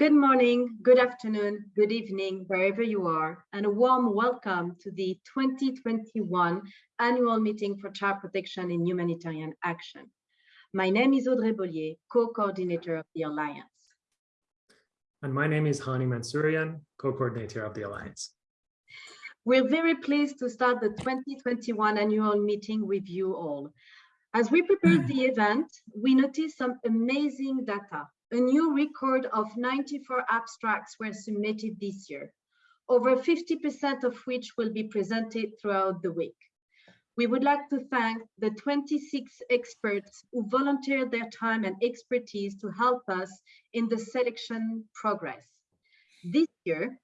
Good morning, good afternoon, good evening, wherever you are, and a warm welcome to the 2021 annual meeting for child protection in humanitarian action. My name is Audrey Bollier, co-coordinator of the Alliance. And my name is Hani Mansourian, co-coordinator of the Alliance. We're very pleased to start the 2021 annual meeting with you all. As we prepared the event, we noticed some amazing data a new record of 94 abstracts were submitted this year, over 50% of which will be presented throughout the week. We would like to thank the 26 experts who volunteered their time and expertise to help us in the selection progress. This year,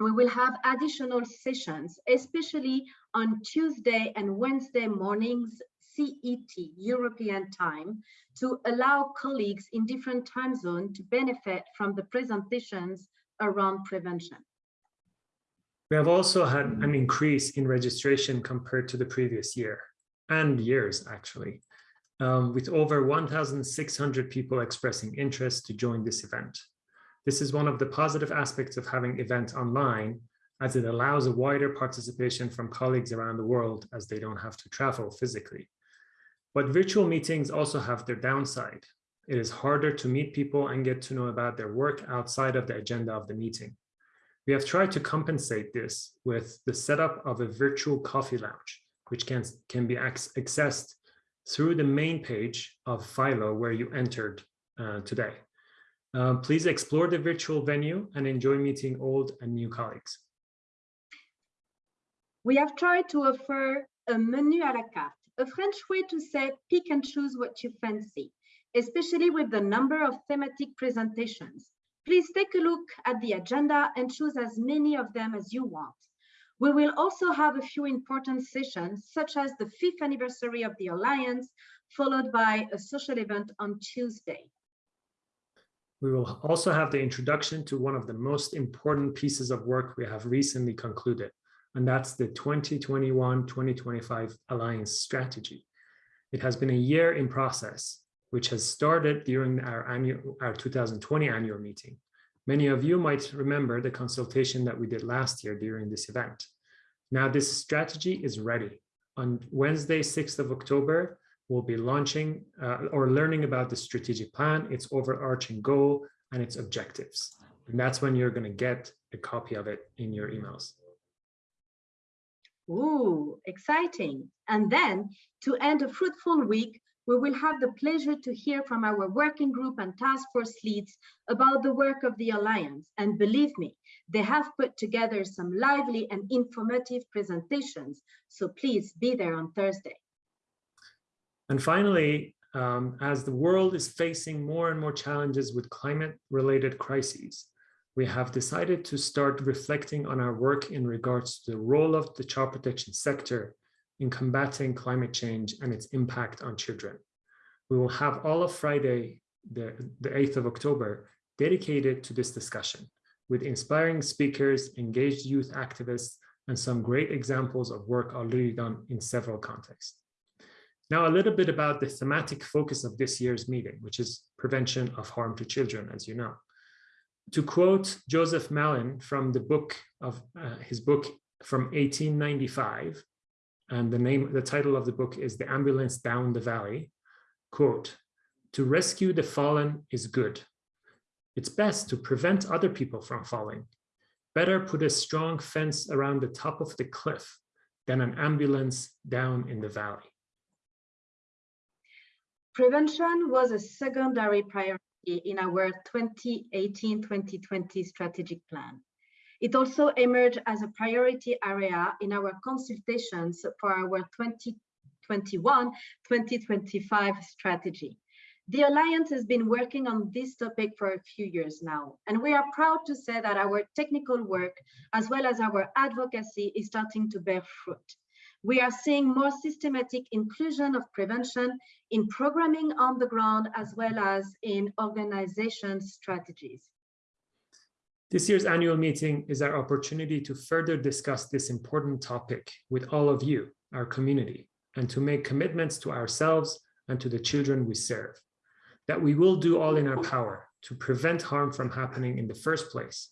we will have additional sessions, especially on Tuesday and Wednesday mornings CET, European time, to allow colleagues in different time zones to benefit from the presentations around prevention. We have also had an increase in registration compared to the previous year and years actually, um, with over 1,600 people expressing interest to join this event. This is one of the positive aspects of having events online as it allows a wider participation from colleagues around the world as they don't have to travel physically. But virtual meetings also have their downside. It is harder to meet people and get to know about their work outside of the agenda of the meeting. We have tried to compensate this with the setup of a virtual coffee lounge, which can, can be accessed through the main page of Philo where you entered uh, today. Uh, please explore the virtual venue and enjoy meeting old and new colleagues. We have tried to offer a menu à la carte a French way to say pick and choose what you fancy, especially with the number of thematic presentations. Please take a look at the agenda and choose as many of them as you want. We will also have a few important sessions, such as the fifth anniversary of the Alliance, followed by a social event on Tuesday. We will also have the introduction to one of the most important pieces of work we have recently concluded, and that's the 2021-2025 Alliance strategy. It has been a year in process, which has started during our, annual, our 2020 annual meeting. Many of you might remember the consultation that we did last year during this event. Now this strategy is ready. On Wednesday, 6th of October, we'll be launching uh, or learning about the strategic plan, its overarching goal, and its objectives. And that's when you're going to get a copy of it in your emails. Ooh, exciting. And then to end a fruitful week, we will have the pleasure to hear from our working group and task force leads about the work of the Alliance. And believe me, they have put together some lively and informative presentations. So please be there on Thursday. And finally, um, as the world is facing more and more challenges with climate related crises, we have decided to start reflecting on our work in regards to the role of the child protection sector in combating climate change and its impact on children. We will have all of Friday, the, the 8th of October, dedicated to this discussion with inspiring speakers, engaged youth activists, and some great examples of work already done in several contexts. Now, a little bit about the thematic focus of this year's meeting, which is prevention of harm to children, as you know to quote Joseph Malin from the book of uh, his book from 1895, and the name, the title of the book is The Ambulance Down the Valley, quote, to rescue the fallen is good. It's best to prevent other people from falling. Better put a strong fence around the top of the cliff than an ambulance down in the valley. Prevention was a secondary priority in our 2018-2020 strategic plan. It also emerged as a priority area in our consultations for our 2021-2025 strategy. The Alliance has been working on this topic for a few years now, and we are proud to say that our technical work, as well as our advocacy, is starting to bear fruit we are seeing more systematic inclusion of prevention in programming on the ground as well as in organization strategies. This year's annual meeting is our opportunity to further discuss this important topic with all of you, our community, and to make commitments to ourselves and to the children we serve, that we will do all in our power to prevent harm from happening in the first place.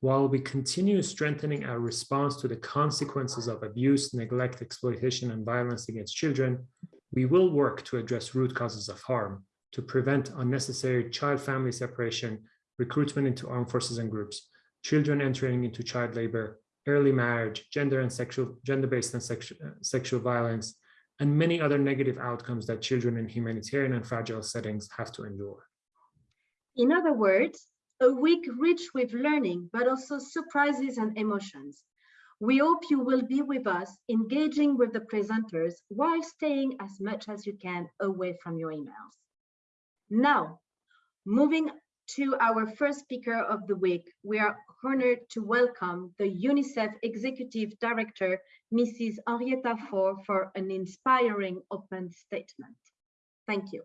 While we continue strengthening our response to the consequences of abuse, neglect, exploitation, and violence against children, we will work to address root causes of harm, to prevent unnecessary child-family separation, recruitment into armed forces and groups, children entering into child labor, early marriage, gender and sexual, gender-based and sexual, uh, sexual violence, and many other negative outcomes that children in humanitarian and fragile settings have to endure. In other words, a week rich with learning, but also surprises and emotions. We hope you will be with us, engaging with the presenters while staying as much as you can away from your emails. Now, moving to our first speaker of the week, we are honored to welcome the UNICEF Executive Director, Mrs. Henrietta Fore, for an inspiring open statement. Thank you.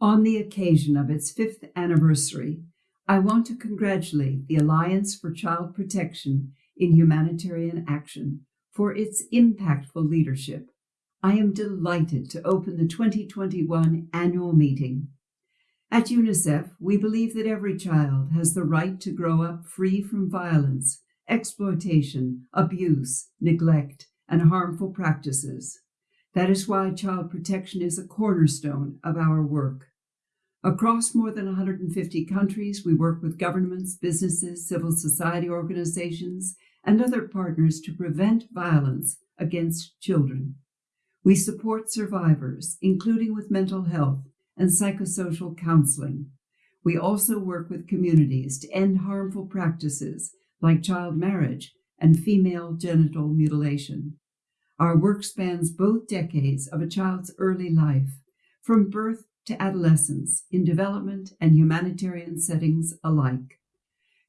On the occasion of its fifth anniversary, I want to congratulate the Alliance for Child Protection in Humanitarian Action for its impactful leadership. I am delighted to open the 2021 annual meeting. At UNICEF, we believe that every child has the right to grow up free from violence, exploitation, abuse, neglect, and harmful practices. That is why child protection is a cornerstone of our work. Across more than 150 countries, we work with governments, businesses, civil society organizations, and other partners to prevent violence against children. We support survivors, including with mental health and psychosocial counseling. We also work with communities to end harmful practices like child marriage and female genital mutilation. Our work spans both decades of a child's early life, from birth to adolescents in development and humanitarian settings alike.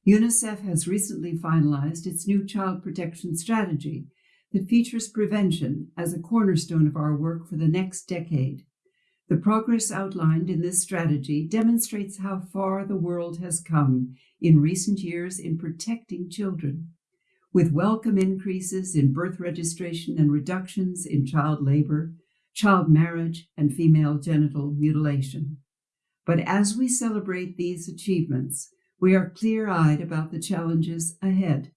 UNICEF has recently finalized its new child protection strategy that features prevention as a cornerstone of our work for the next decade. The progress outlined in this strategy demonstrates how far the world has come in recent years in protecting children, with welcome increases in birth registration and reductions in child labor, child marriage, and female genital mutilation. But as we celebrate these achievements, we are clear eyed about the challenges ahead.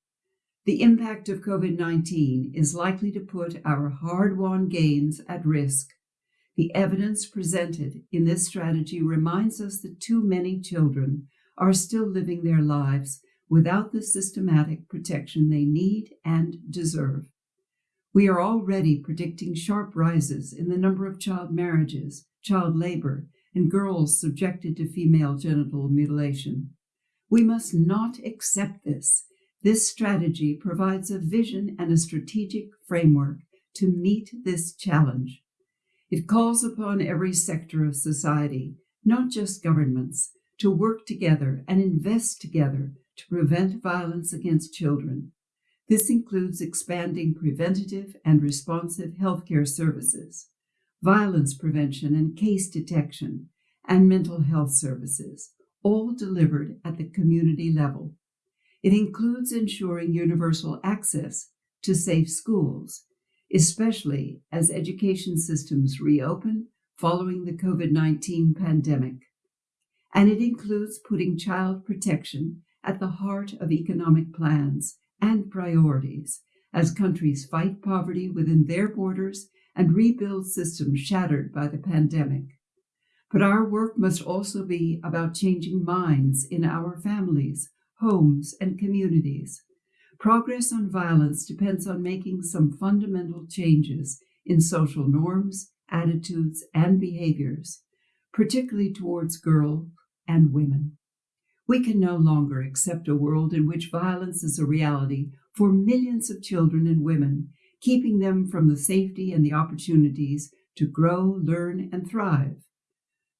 The impact of COVID 19 is likely to put our hard won gains at risk. The evidence presented in this strategy reminds us that too many children are still living their lives without the systematic protection they need and deserve. We are already predicting sharp rises in the number of child marriages, child labor, and girls subjected to female genital mutilation. We must not accept this. This strategy provides a vision and a strategic framework to meet this challenge. It calls upon every sector of society, not just governments, to work together and invest together to prevent violence against children. This includes expanding preventative and responsive healthcare services, violence prevention and case detection, and mental health services, all delivered at the community level. It includes ensuring universal access to safe schools, especially as education systems reopen following the COVID 19 pandemic. And it includes putting child protection at the heart of economic plans and priorities as countries fight poverty within their borders and rebuild systems shattered by the pandemic. But our work must also be about changing minds in our families, homes, and communities. Progress on violence depends on making some fundamental changes in social norms, attitudes, and behaviors, particularly towards girls and women. We can no longer accept a world in which violence is a reality for millions of children and women, keeping them from the safety and the opportunities to grow, learn, and thrive.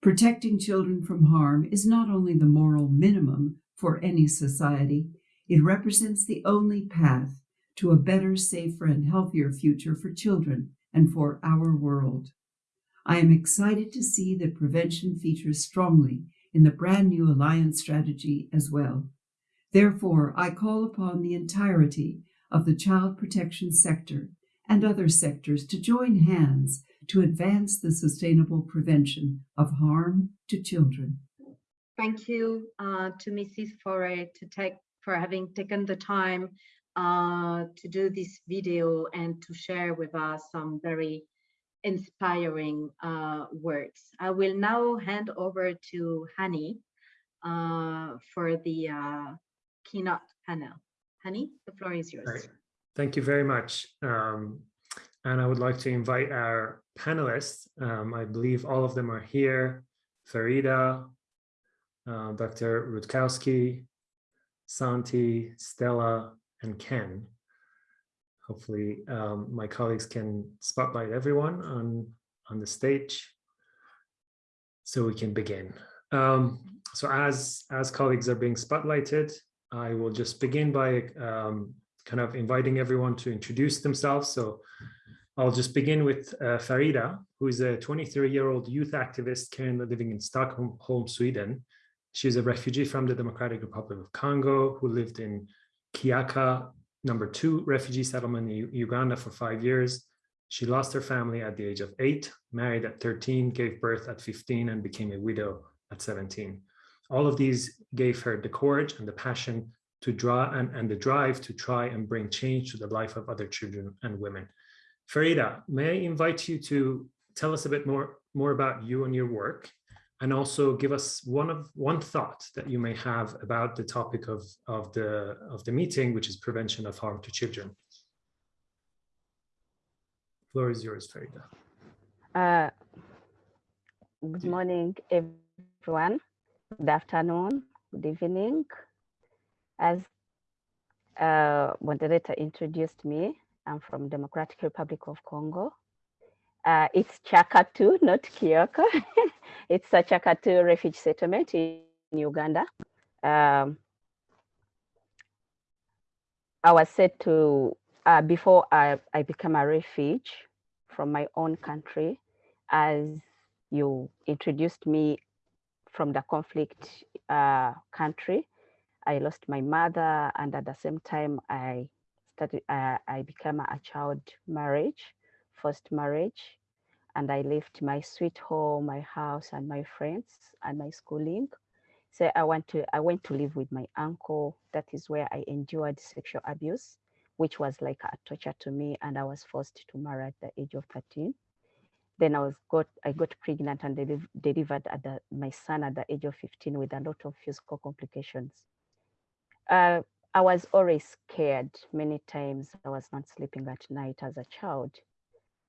Protecting children from harm is not only the moral minimum for any society, it represents the only path to a better, safer, and healthier future for children and for our world. I am excited to see that prevention features strongly in the brand new alliance strategy as well. Therefore, I call upon the entirety of the child protection sector and other sectors to join hands to advance the sustainable prevention of harm to children. thank you uh, to Mrs. Foray to take for having taken the time uh, to do this video and to share with us some very inspiring uh, words. I will now hand over to Hani uh, for the uh, keynote panel. Hani, the floor is yours. Right. Thank you very much. Um, and I would like to invite our panelists. Um, I believe all of them are here. Farida, uh, Dr. Rutkowski, Santi, Stella, and Ken. Hopefully um, my colleagues can spotlight everyone on, on the stage so we can begin. Um, so as, as colleagues are being spotlighted, I will just begin by um, kind of inviting everyone to introduce themselves. So I'll just begin with uh, Farida, who is a 23-year-old youth activist currently living in Stockholm, Sweden. She's a refugee from the Democratic Republic of Congo who lived in Kyaka, number two refugee settlement in Uganda for five years. She lost her family at the age of eight, married at 13, gave birth at 15, and became a widow at 17. All of these gave her the courage and the passion to draw and, and the drive to try and bring change to the life of other children and women. Farida, may I invite you to tell us a bit more, more about you and your work and also give us one of one thought that you may have about the topic of, of the of the meeting, which is prevention of harm to children. Floor is yours, Farida. Uh, good morning, everyone. Good afternoon, good evening. As uh, moderator introduced me, I'm from Democratic Republic of Congo. Uh, it's Chakatu, not Kioko. it's a Chakatu refugee settlement in Uganda. Um, I was said to, uh, before I, I became a refugee from my own country, as you introduced me from the conflict uh, country, I lost my mother and at the same time I started, uh, I became a child marriage, first marriage and I left my sweet home, my house, and my friends, and my schooling. So I went to I went to live with my uncle. That is where I endured sexual abuse, which was like a torture to me, and I was forced to marry at the age of 13. Then I was got I got pregnant and deliv delivered at the, my son at the age of 15 with a lot of physical complications. Uh, I was always scared many times. I was not sleeping at night as a child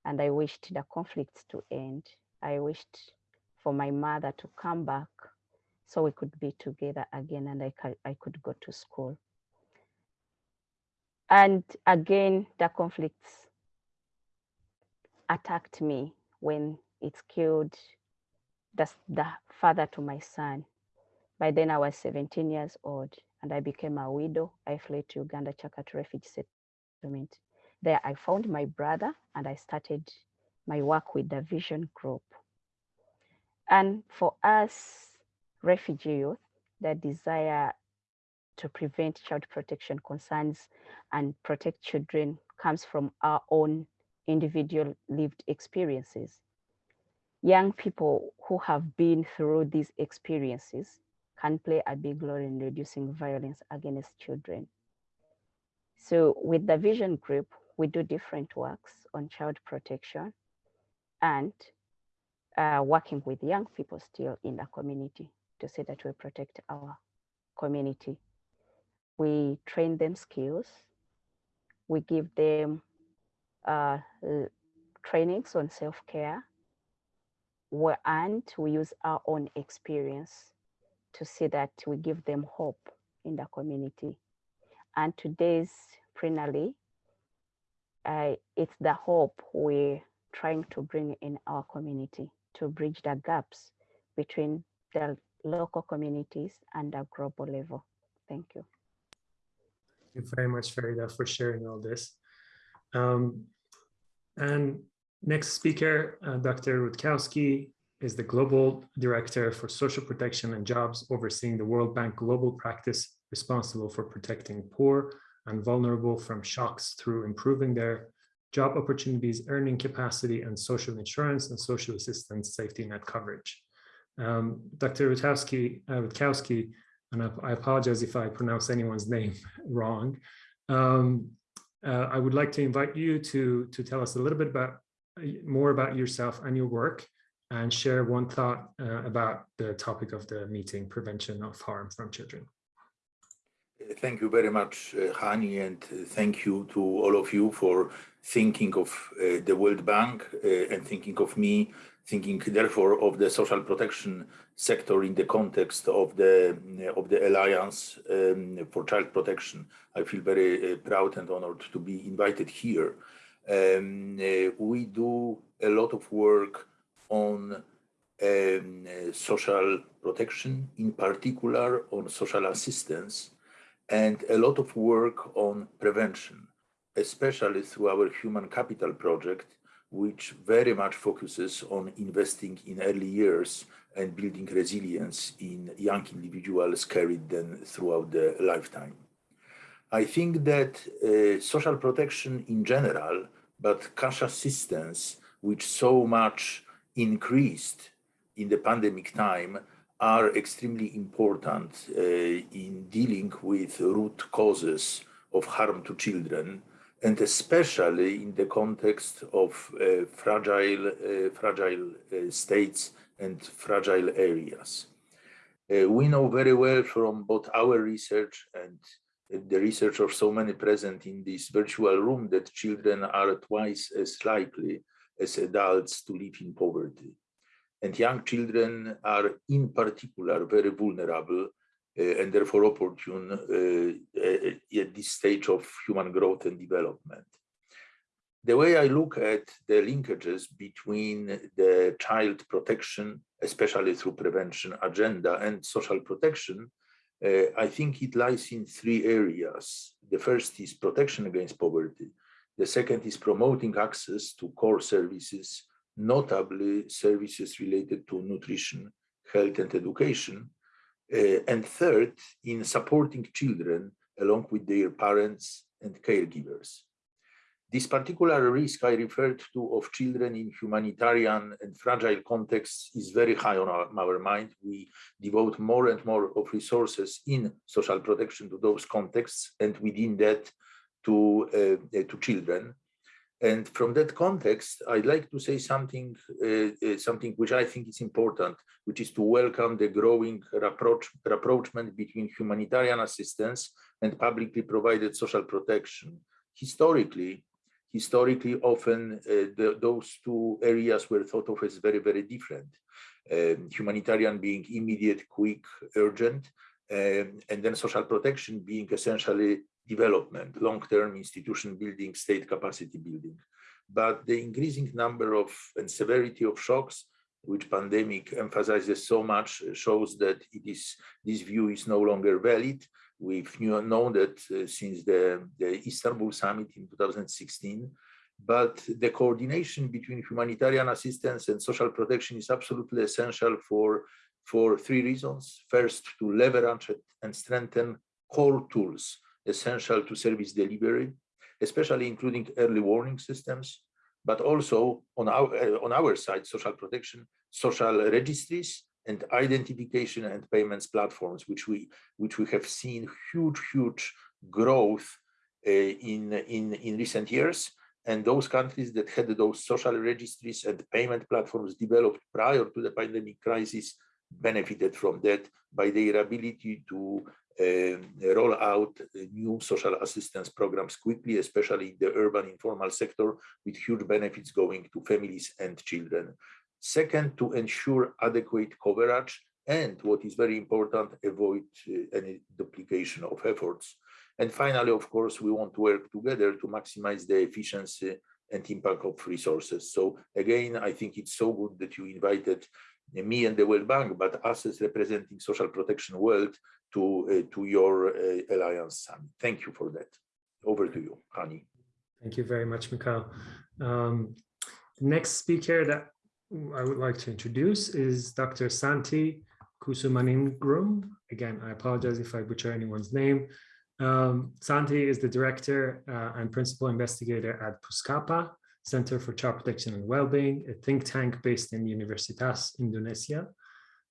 and I wished the conflicts to end. I wished for my mother to come back so we could be together again and I, I could go to school. And again, the conflicts attacked me when it killed the, the father to my son. By then I was 17 years old and I became a widow. I fled to Uganda Chakatu refugee settlement. There I found my brother and I started my work with the Vision Group. And for us refugee youth, the desire to prevent child protection concerns and protect children comes from our own individual lived experiences. Young people who have been through these experiences can play a big role in reducing violence against children. So with the Vision Group, we do different works on child protection and uh, working with young people still in the community to say that we protect our community. We train them skills. We give them uh, trainings on self-care and we use our own experience to see that we give them hope in the community. And today's plenary uh, it's the hope we're trying to bring in our community to bridge the gaps between the local communities and the global level. Thank you. Thank you very much, Farida, for sharing all this. Um, and next speaker, uh, Dr. Rutkowski, is the Global Director for Social Protection and Jobs, overseeing the World Bank Global Practice responsible for protecting poor and vulnerable from shocks through improving their job opportunities, earning capacity, and social insurance and social assistance safety net coverage. Um, Dr. Rutkowski, uh, Rutkowski, and I, I, apologize if I pronounce anyone's name wrong. Um, uh, I would like to invite you to, to tell us a little bit about more about yourself and your work and share one thought uh, about the topic of the meeting, prevention of harm from children. Thank you very much, uh, Hani, and uh, thank you to all of you for thinking of uh, the World Bank uh, and thinking of me, thinking therefore of the social protection sector in the context of the of the Alliance um, for Child Protection. I feel very uh, proud and honored to be invited here. Um, uh, we do a lot of work on um, social protection, in particular on social assistance, and a lot of work on prevention, especially through our human capital project, which very much focuses on investing in early years and building resilience in young individuals carried then throughout the lifetime. I think that uh, social protection in general, but cash assistance, which so much increased in the pandemic time, are extremely important uh, in dealing with root causes of harm to children, and especially in the context of uh, fragile, uh, fragile states and fragile areas. Uh, we know very well from both our research and the research of so many present in this virtual room that children are twice as likely as adults to live in poverty and young children are in particular very vulnerable uh, and therefore opportune uh, uh, at this stage of human growth and development. The way I look at the linkages between the child protection, especially through prevention agenda and social protection, uh, I think it lies in three areas. The first is protection against poverty. The second is promoting access to core services notably services related to nutrition, health and education. Uh, and third, in supporting children along with their parents and caregivers. This particular risk I referred to of children in humanitarian and fragile contexts is very high on our, our, mind. We devote more and more of resources in social protection to those contexts and within that to, uh, to children. And from that context, I'd like to say something, uh, uh, something which I think is important, which is to welcome the growing rapproach, between humanitarian assistance and publicly provided social protection. Historically, historically, often uh, the, those two areas were thought of as very, very different. Um, humanitarian being immediate, quick, urgent, um, and then social protection being essentially development, long-term institution building, state capacity building. But the increasing number of and severity of shocks, which pandemic emphasizes so much, shows that it is this view is no longer valid. We've known that uh, since the, the Istanbul summit in 2016, but the coordination between humanitarian assistance and social protection is absolutely essential for, for three reasons. First, to leverage and strengthen core tools essential to service delivery, especially including early warning systems, but also on our, uh, on our side, social protection, social registries, and identification and payments platforms, which we which we have seen huge, huge growth uh, in, in, in recent years. And those countries that had those social registries and payment platforms developed prior to the pandemic crisis benefited from that by their ability to roll out new social assistance programs quickly, especially in the urban informal sector, with huge benefits going to families and children. Second, to ensure adequate coverage and what is very important, avoid uh, any duplication of efforts. And finally, of course, we want to work together to maximize the efficiency and impact of resources. So again, I think it's so good that you invited me and the World Bank, but us as representing social protection world to, uh, to your uh, Alliance Summit. Thank you for that. Over to you, Hani. Thank you very much, Mikhail. Um, the next speaker that I would like to introduce is Dr. Santi Kusumaningrum. Again, I apologize if I butcher anyone's name. Um, Santi is the director uh, and principal investigator at Puskapa, Center for Child Protection and Wellbeing, a think tank based in Universitas Indonesia.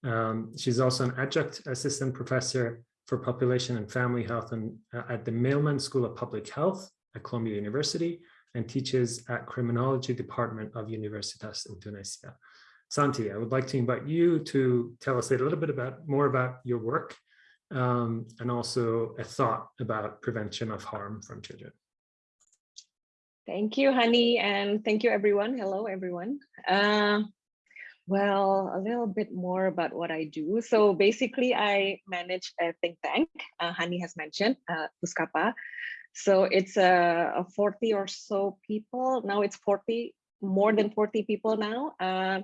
Um, she's also an adjunct assistant professor for population and family health and, uh, at the Mailman School of Public Health at Columbia University and teaches at Criminology Department of Universitas Indonesia. Santi, I would like to invite you to tell us a little bit about more about your work um, and also a thought about prevention of harm from children. Thank you, Hani, and thank you, everyone. Hello, everyone. Uh, well, a little bit more about what I do. So basically, I manage a think tank, uh, has mentioned, uh, Puskapa. So it's a, a 40 or so people. Now it's 40, more than 40 people now. Uh,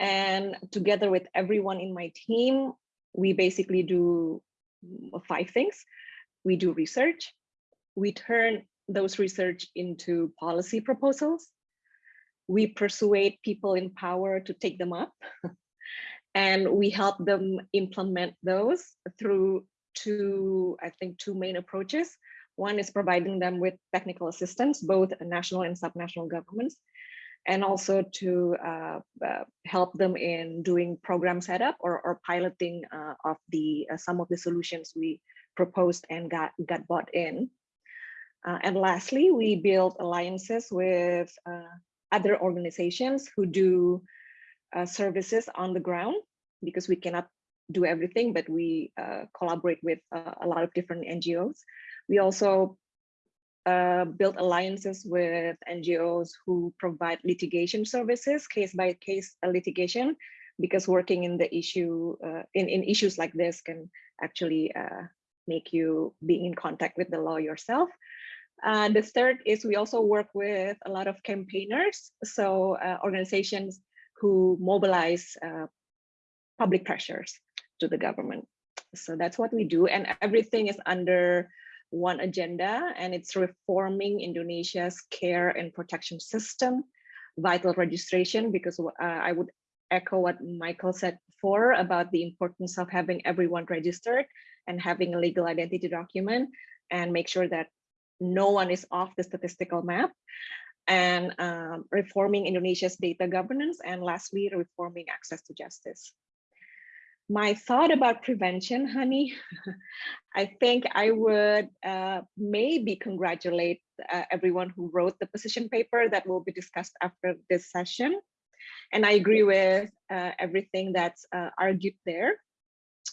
and together with everyone in my team, we basically do five things. We do research. We turn those research into policy proposals. We persuade people in power to take them up. and we help them implement those through two, I think, two main approaches. One is providing them with technical assistance, both national and subnational governments, and also to uh, uh, help them in doing program setup or, or piloting uh, of the uh, some of the solutions we proposed and got, got bought in. Uh, and lastly, we build alliances with uh, other organizations who do services on the ground because we cannot do everything, but we collaborate with a lot of different NGOs. We also uh, build alliances with NGOs who provide litigation services, case by case litigation, because working in the issue uh, in, in issues like this can actually uh, make you being in contact with the law yourself. Uh, the third is we also work with a lot of campaigners, so uh, organizations who mobilize uh, public pressures to the government. So that's what we do, and everything is under one agenda, and it's reforming Indonesia's care and protection system, vital registration, because uh, I would echo what Michael said before about the importance of having everyone registered and having a legal identity document and make sure that no one is off the statistical map and um, reforming Indonesia's data governance and lastly, reforming access to justice my thought about prevention, Hani, I think I would uh, maybe congratulate uh, everyone who wrote the position paper that will be discussed after this session. And I agree with uh, everything that's uh, argued there,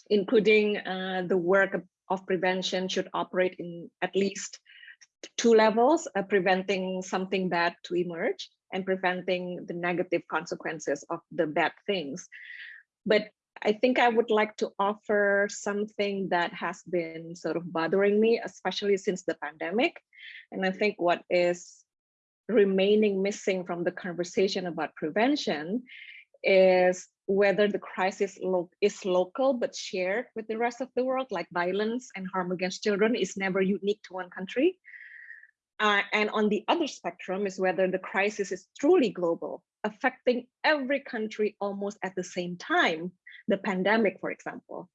including uh, the work of, of, prevention should operate in at least two levels, uh, preventing something bad to emerge and preventing the negative consequences of the bad things. But I think I would like to offer something that has been sort of bothering me, especially since the pandemic. And I think what is remaining missing from the conversation about prevention is whether the crisis lo is local but shared with the rest of the world, like violence and harm against children is never unique to one country. Uh, and on the other spectrum is whether the crisis is truly global, affecting every country almost at the same time, the pandemic, for example.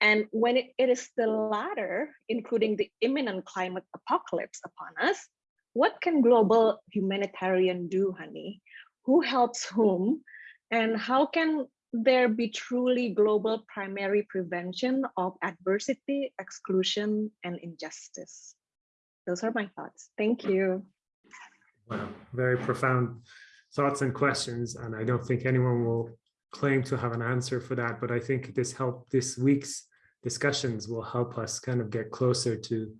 And when it, it is the latter, including the imminent climate apocalypse upon us, what can global humanitarian do, Hani? Who helps whom? And how can there be truly global primary prevention of adversity, exclusion, and injustice? Those are my thoughts. Thank you. Wow, very profound thoughts and questions. And I don't think anyone will claim to have an answer for that, but I think this help this week's discussions will help us kind of get closer to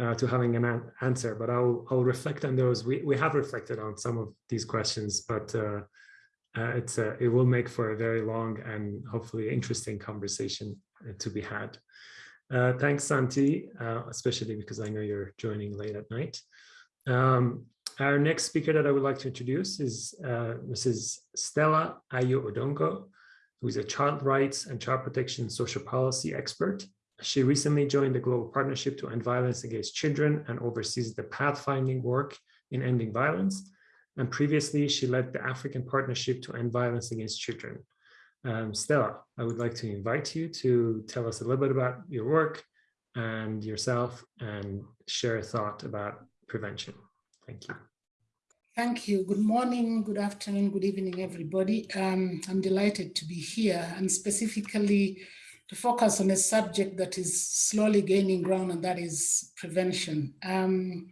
uh, to having an an answer. But I'll I'll reflect on those. We we have reflected on some of these questions, but uh, uh, it's a, it will make for a very long and hopefully interesting conversation uh, to be had. Uh, thanks, Santi, uh, especially because I know you're joining late at night. Um, our next speaker that I would like to introduce is uh, Mrs. Stella Ayo Odongo, who is a child rights and child protection social policy expert. She recently joined the Global Partnership to End Violence Against Children and oversees the pathfinding work in ending violence. And previously, she led the African Partnership to End Violence Against Children. Um, Stella, I would like to invite you to tell us a little bit about your work and yourself and share a thought about prevention. Thank you. Thank you. Good morning, good afternoon, good evening, everybody. Um, I'm delighted to be here and specifically to focus on a subject that is slowly gaining ground and that is prevention. Um,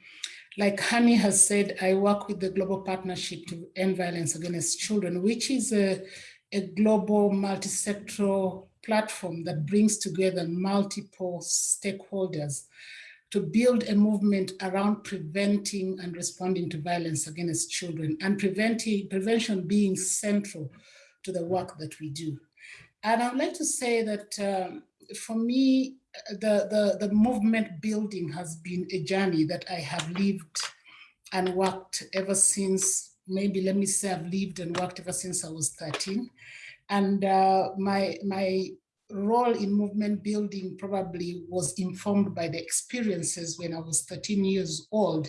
like Hani has said, I work with the Global Partnership to End Violence Against Children, which is a, a global multi-sectoral platform that brings together multiple stakeholders to build a movement around preventing and responding to violence against children and preventing prevention being central to the work that we do. And I would like to say that um, for me, the, the, the movement building has been a journey that I have lived and worked ever since, maybe let me say I've lived and worked ever since I was 13. And uh, my, my role in movement building probably was informed by the experiences when I was 13 years old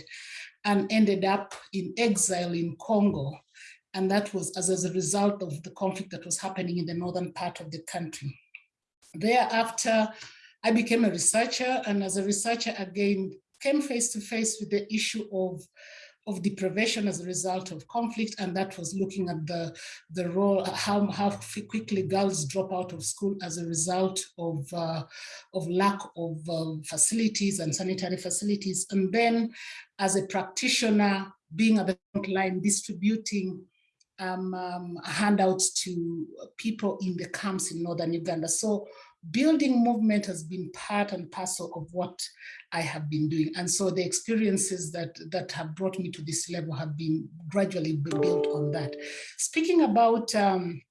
and ended up in exile in Congo. And that was as, as a result of the conflict that was happening in the northern part of the country. Thereafter, I became a researcher and as a researcher again, came face to face with the issue of of deprivation as a result of conflict, and that was looking at the, the role, how, how quickly girls drop out of school as a result of, uh, of lack of um, facilities and sanitary facilities. And then as a practitioner, being at the front line, distributing um, um, handouts to people in the camps in Northern Uganda. So building movement has been part and parcel of what I have been doing. And so the experiences that, that have brought me to this level have been gradually built on that. Speaking about um,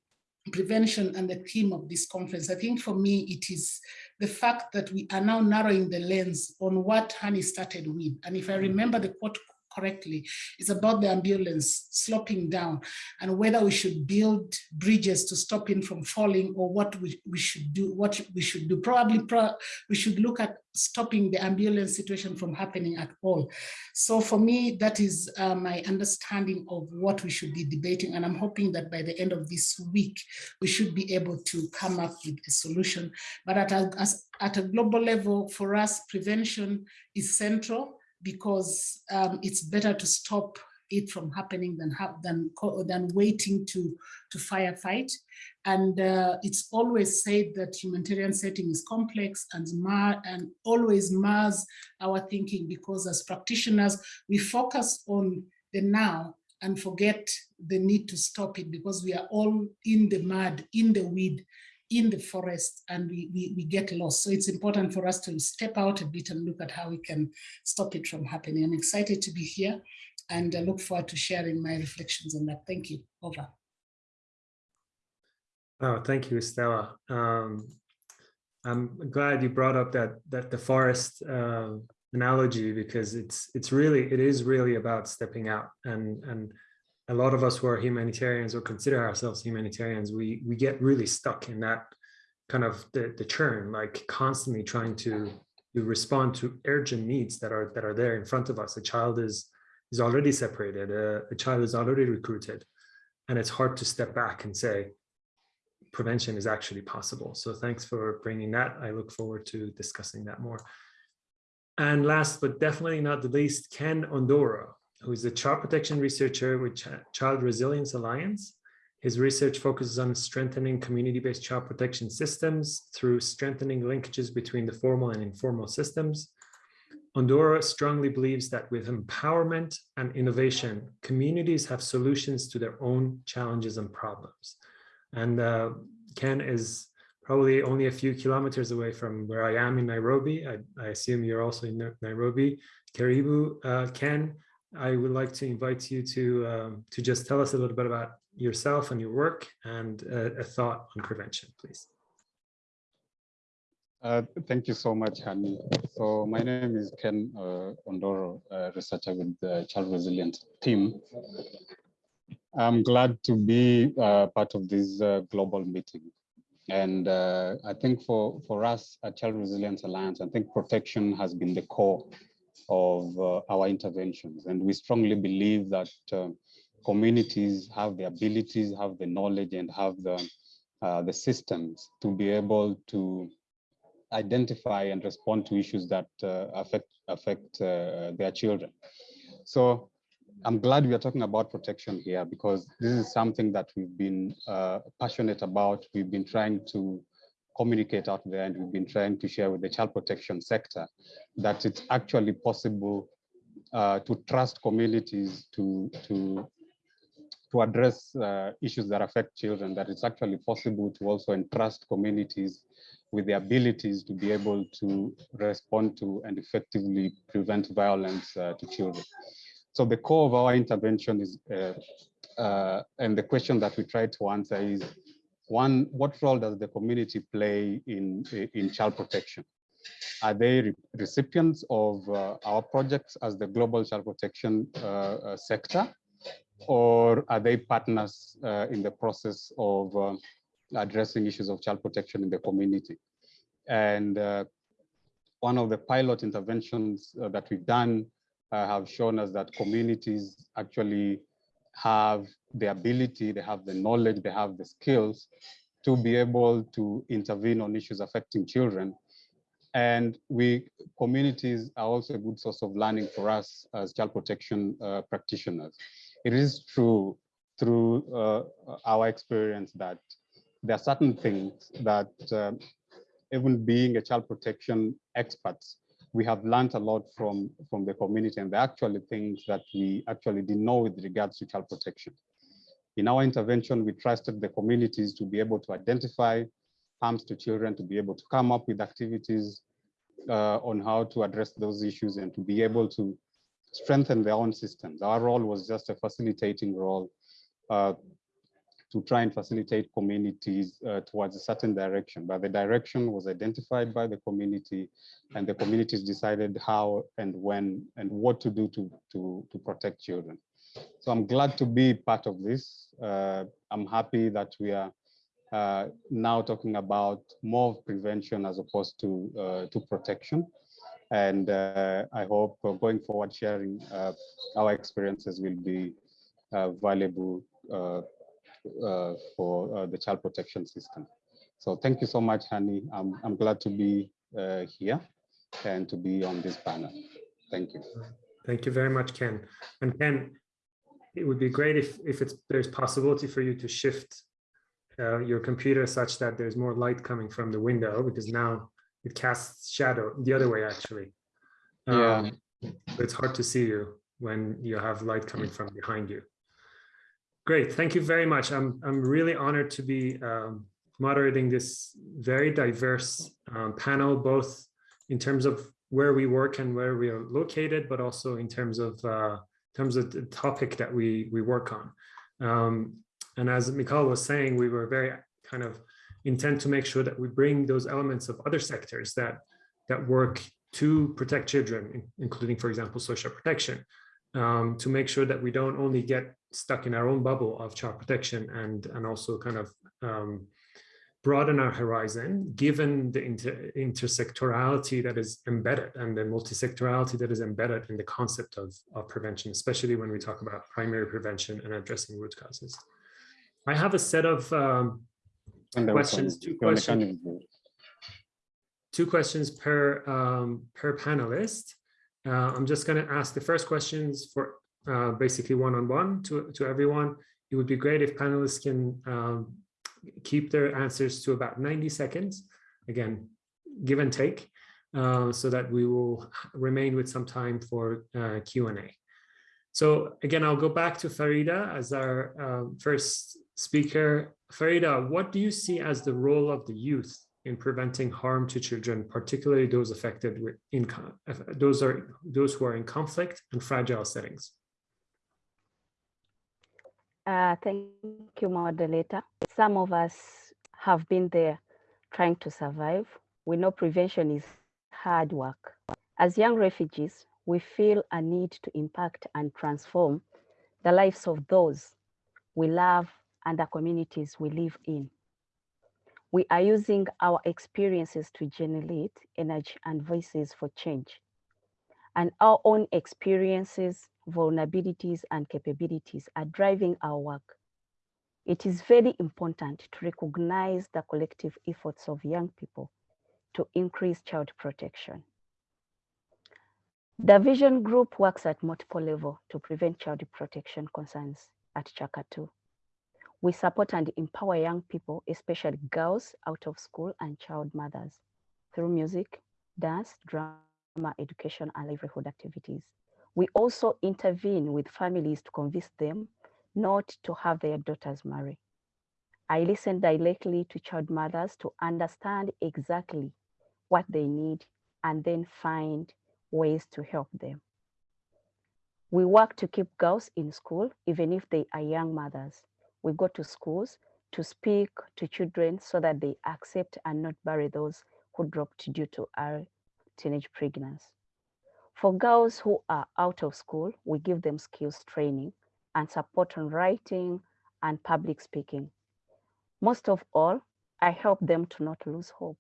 prevention and the theme of this conference, I think for me it is the fact that we are now narrowing the lens on what Hani started with. And if I remember the quote correctly. It's about the ambulance sloping down and whether we should build bridges to stop him from falling or what we, we should do, what we should do. Probably pro we should look at stopping the ambulance situation from happening at all. So for me, that is uh, my understanding of what we should be debating. And I'm hoping that by the end of this week, we should be able to come up with a solution. But at a, as, at a global level, for us, prevention is central because um, it's better to stop it from happening than than than waiting to to firefight. And uh, it's always said that humanitarian setting is complex and mar and always mars our thinking because as practitioners we focus on the now and forget the need to stop it because we are all in the mud, in the weed, in the forest and we, we, we get lost. So it's important for us to step out a bit and look at how we can stop it from happening. I'm excited to be here and I look forward to sharing my reflections on that. Thank you. Over. Oh, thank you, Stella. Um, I'm glad you brought up that that the forest uh, analogy because it's it's really it is really about stepping out and and a lot of us who are humanitarians or consider ourselves humanitarians, we we get really stuck in that kind of the, the churn, like constantly trying to, to respond to urgent needs that are that are there in front of us. A child is is already separated, a, a child is already recruited, and it's hard to step back and say, prevention is actually possible. So thanks for bringing that. I look forward to discussing that more. And last but definitely not the least, Ken Ondoro, who is a child protection researcher with Ch Child Resilience Alliance. His research focuses on strengthening community-based child protection systems through strengthening linkages between the formal and informal systems. Ondoro strongly believes that with empowerment and innovation, communities have solutions to their own challenges and problems. And uh, Ken is probably only a few kilometers away from where I am in Nairobi. I, I assume you're also in Nairobi. Karibu, uh, Ken, I would like to invite you to um, to just tell us a little bit about yourself and your work and uh, a thought on prevention, please. Uh, thank you so much, Hani. So my name is Ken uh, Ondoro, researcher with the Child Resilience team. I'm glad to be uh, part of this uh, global meeting. And uh, I think for, for us at Child Resilience Alliance, I think protection has been the core of uh, our interventions. And we strongly believe that uh, communities have the abilities, have the knowledge, and have the, uh, the systems to be able to identify and respond to issues that uh, affect, affect uh, their children. So I'm glad we are talking about protection here because this is something that we've been uh, passionate about. We've been trying to communicate out there and we've been trying to share with the child protection sector that it's actually possible uh, to trust communities to, to, to address uh, issues that affect children, that it's actually possible to also entrust communities with the abilities to be able to respond to and effectively prevent violence uh, to children. So the core of our intervention is, uh, uh, and the question that we try to answer is, one, what role does the community play in, in child protection? Are they re recipients of uh, our projects as the global child protection uh, uh, sector? Or are they partners uh, in the process of um, addressing issues of child protection in the community? And one of the pilot interventions that we've done uh, have shown us that communities actually have the ability, they have the knowledge, they have the skills to be able to intervene on issues affecting children. And we communities are also a good source of learning for us as child protection uh, practitioners. It is true through uh, our experience that there are certain things that uh, even being a child protection expert, we have learned a lot from, from the community and the actually things that we actually didn't know with regards to child protection. In our intervention, we trusted the communities to be able to identify harms to children, to be able to come up with activities uh, on how to address those issues and to be able to strengthen their own systems. Our role was just a facilitating role uh, to try and facilitate communities uh, towards a certain direction. But the direction was identified by the community and the communities decided how and when and what to do to, to, to protect children. So I'm glad to be part of this. Uh, I'm happy that we are uh, now talking about more prevention as opposed to, uh, to protection. And uh, I hope going forward sharing uh, our experiences will be valuable uh, for uh, the child protection system. So thank you so much, Hani. I'm, I'm glad to be uh, here and to be on this panel. Thank you. Thank you very much, Ken. And Ken, it would be great if, if it's, there's possibility for you to shift uh, your computer such that there's more light coming from the window because now it casts shadow the other way actually. Um, yeah. It's hard to see you when you have light coming from behind you. Great, thank you very much. I'm, I'm really honored to be um, moderating this very diverse um, panel, both in terms of where we work and where we are located, but also in terms of uh, terms of the topic that we we work on. Um, and as Mikhail was saying, we were very kind of intent to make sure that we bring those elements of other sectors that that work to protect children, including, for example, social protection, um, to make sure that we don't only get stuck in our own bubble of child protection and, and also kind of um, broaden our horizon, given the inter intersectorality that is embedded and the multisectorality that is embedded in the concept of, of prevention, especially when we talk about primary prevention and addressing root causes. I have a set of um, questions, two questions, two questions per, um, per panelist. Uh, I'm just going to ask the first questions for uh, basically one-on-one -on -one to, to everyone. It would be great if panelists can um, keep their answers to about 90 seconds. Again, give and take, uh, so that we will remain with some time for uh, Q&A. So again, I'll go back to Farida as our um, first speaker. Farida, what do you see as the role of the youth in preventing harm to children, particularly those affected with in those are those who are in conflict and fragile settings? Uh, thank you, moderator. Some of us have been there trying to survive. We know prevention is hard work. As young refugees, we feel a need to impact and transform the lives of those we love and the communities we live in. We are using our experiences to generate energy and voices for change. And our own experiences vulnerabilities and capabilities are driving our work. It is very important to recognize the collective efforts of young people to increase child protection. The Vision Group works at multiple levels to prevent child protection concerns at Kyaka II. We support and empower young people, especially girls out of school and child mothers, through music, dance, drama, education, and livelihood activities. We also intervene with families to convince them not to have their daughters marry. I listen directly to child mothers to understand exactly what they need and then find ways to help them. We work to keep girls in school, even if they are young mothers. We go to schools to speak to children so that they accept and not bury those who dropped due to our teenage pregnancy. For girls who are out of school, we give them skills training and support on writing and public speaking. Most of all, I help them to not lose hope.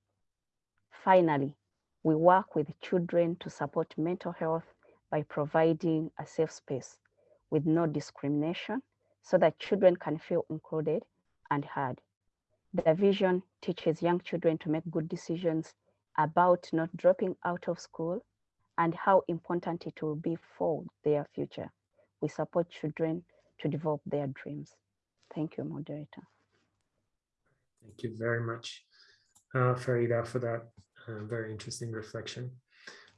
Finally, we work with children to support mental health by providing a safe space with no discrimination so that children can feel included and heard. The vision teaches young children to make good decisions about not dropping out of school and how important it will be for their future. We support children to develop their dreams. Thank you, moderator. Thank you very much, uh, Farida, for that uh, very interesting reflection.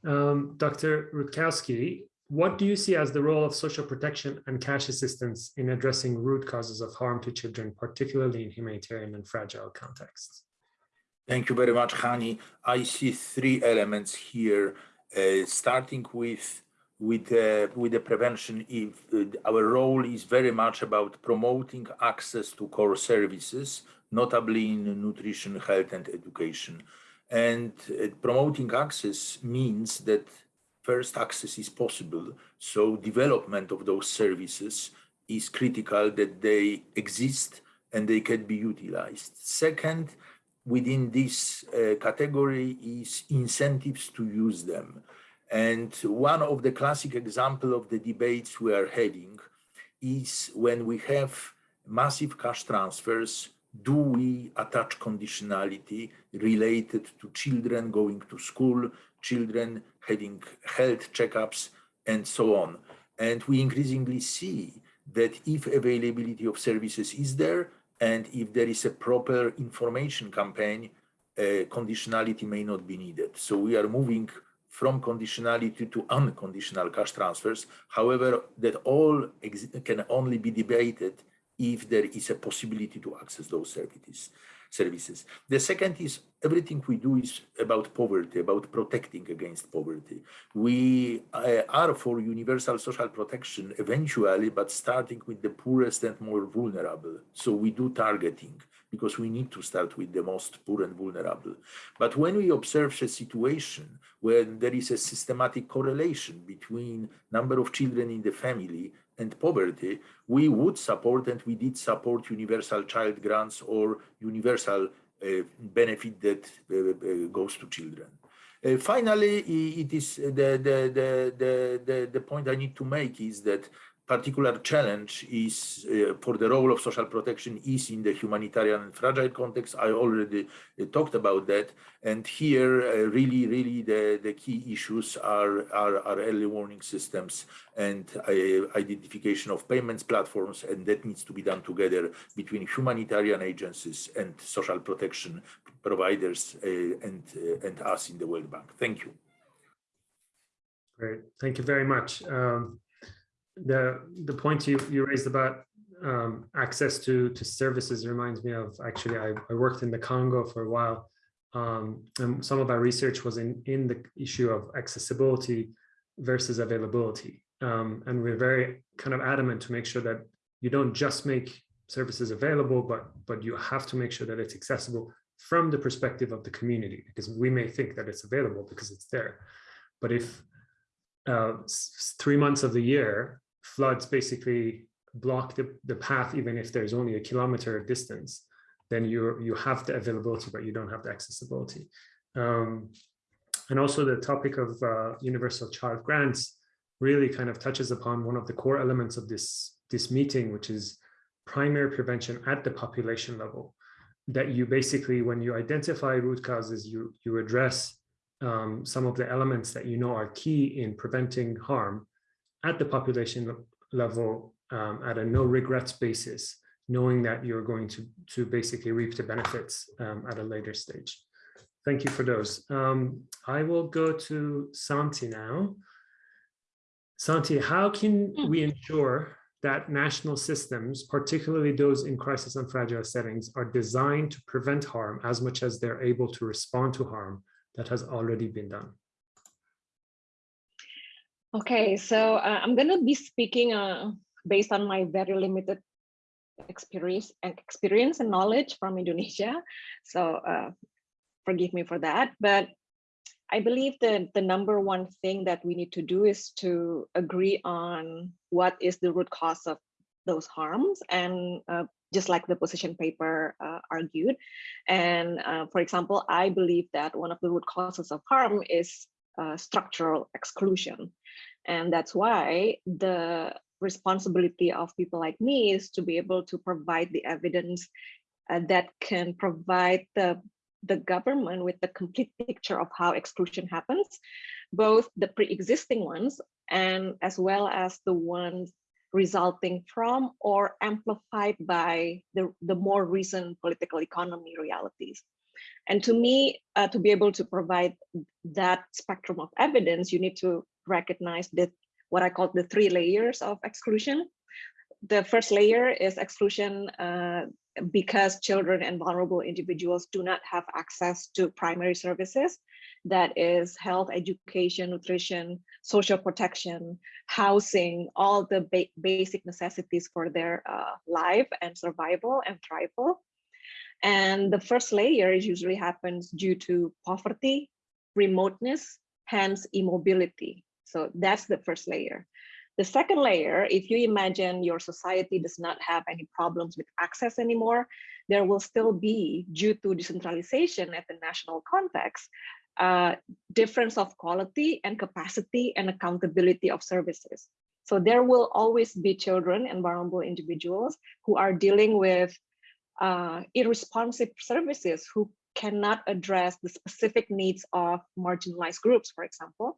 Um, Dr. Rutkowski, what do you see as the role of social protection and cash assistance in addressing root causes of harm to children, particularly in humanitarian and fragile contexts? Thank you very much, Hani. I see three elements here, starting with with uh, with the prevention. If uh, our role is very much about promoting access to core services, notably in nutrition, health, and education. And uh, promoting access means that first access is possible. So development of those services is critical that they exist and they can be utilized. Second, within this uh, category is incentives to use them. And one of the classic example of the debates we are having is when we have massive cash transfers do we attach conditionality related to children going to school, children having health checkups, and so on. And we increasingly see that if availability of services is there, and if there is a proper information campaign, uh, conditionality may not be needed. So we are moving from conditionality to unconditional cash transfers. However, that all can only be debated if there is a possibility to access those services. Services. The second is everything we do is about poverty, about protecting against poverty. We uh, are for universal social protection eventually, but starting with the poorest and more vulnerable. So we do targeting because we need to start with the most poor and vulnerable. But when we observe a situation where there is a systematic correlation between number of children in the family and poverty, we would support and we did support universal child grants or universal uh, benefit that uh, uh, goes to children. Uh, finally, it is the, the, the, the, the point I need to make is that particular challenge is uh, for the role of social protection is in the humanitarian and fragile context. I already uh, talked about that. And here, uh, really, really the, the key issues are, are, are early warning systems and uh, identification of payments platforms. And that needs to be done together between humanitarian agencies and social protection providers uh, and, uh, and us in the World Bank. Thank you. Great. Thank you very much. Um, the the point you you raised about um, access to to services reminds me of actually I, I worked in the Congo for a while um, and some of our research was in in the issue of accessibility versus availability. Um, and we're very kind of adamant to make sure that you don't just make services available but but you have to make sure that it's accessible from the perspective of the community because we may think that it's available because it's there. But if uh, three months of the year, floods basically block the, the path, even if there's only a kilometer of distance, then you you have the availability, but you don't have the accessibility. Um, and also the topic of uh, universal child grants really kind of touches upon one of the core elements of this, this meeting, which is primary prevention at the population level. That you basically, when you identify root causes, you, you address um, some of the elements that you know are key in preventing harm at the population level um, at a no regrets basis, knowing that you're going to, to basically reap the benefits um, at a later stage. Thank you for those. Um, I will go to Santi now. Santi, how can we ensure that national systems, particularly those in crisis and fragile settings, are designed to prevent harm as much as they're able to respond to harm that has already been done? Okay, so uh, I'm going to be speaking uh, based on my very limited experience and experience and knowledge from Indonesia. So uh, forgive me for that. But I believe that the number one thing that we need to do is to agree on what is the root cause of those harms and uh, just like the position paper uh, argued. And uh, for example, I believe that one of the root causes of harm is uh, structural exclusion. And that's why the responsibility of people like me is to be able to provide the evidence uh, that can provide the, the government with the complete picture of how exclusion happens, both the pre-existing ones and as well as the ones resulting from or amplified by the, the more recent political economy realities. And to me, uh, to be able to provide that spectrum of evidence, you need to recognize that what I call the three layers of exclusion. The first layer is exclusion uh, because children and vulnerable individuals do not have access to primary services, that is health, education, nutrition, social protection, housing, all the ba basic necessities for their uh, life and survival and thrival. And the first layer usually happens due to poverty, remoteness, hence immobility. So that's the first layer. The second layer, if you imagine your society does not have any problems with access anymore, there will still be, due to decentralization at the national context, uh, difference of quality and capacity and accountability of services. So there will always be children and vulnerable individuals who are dealing with uh, irresponsive services who cannot address the specific needs of marginalized groups, for example.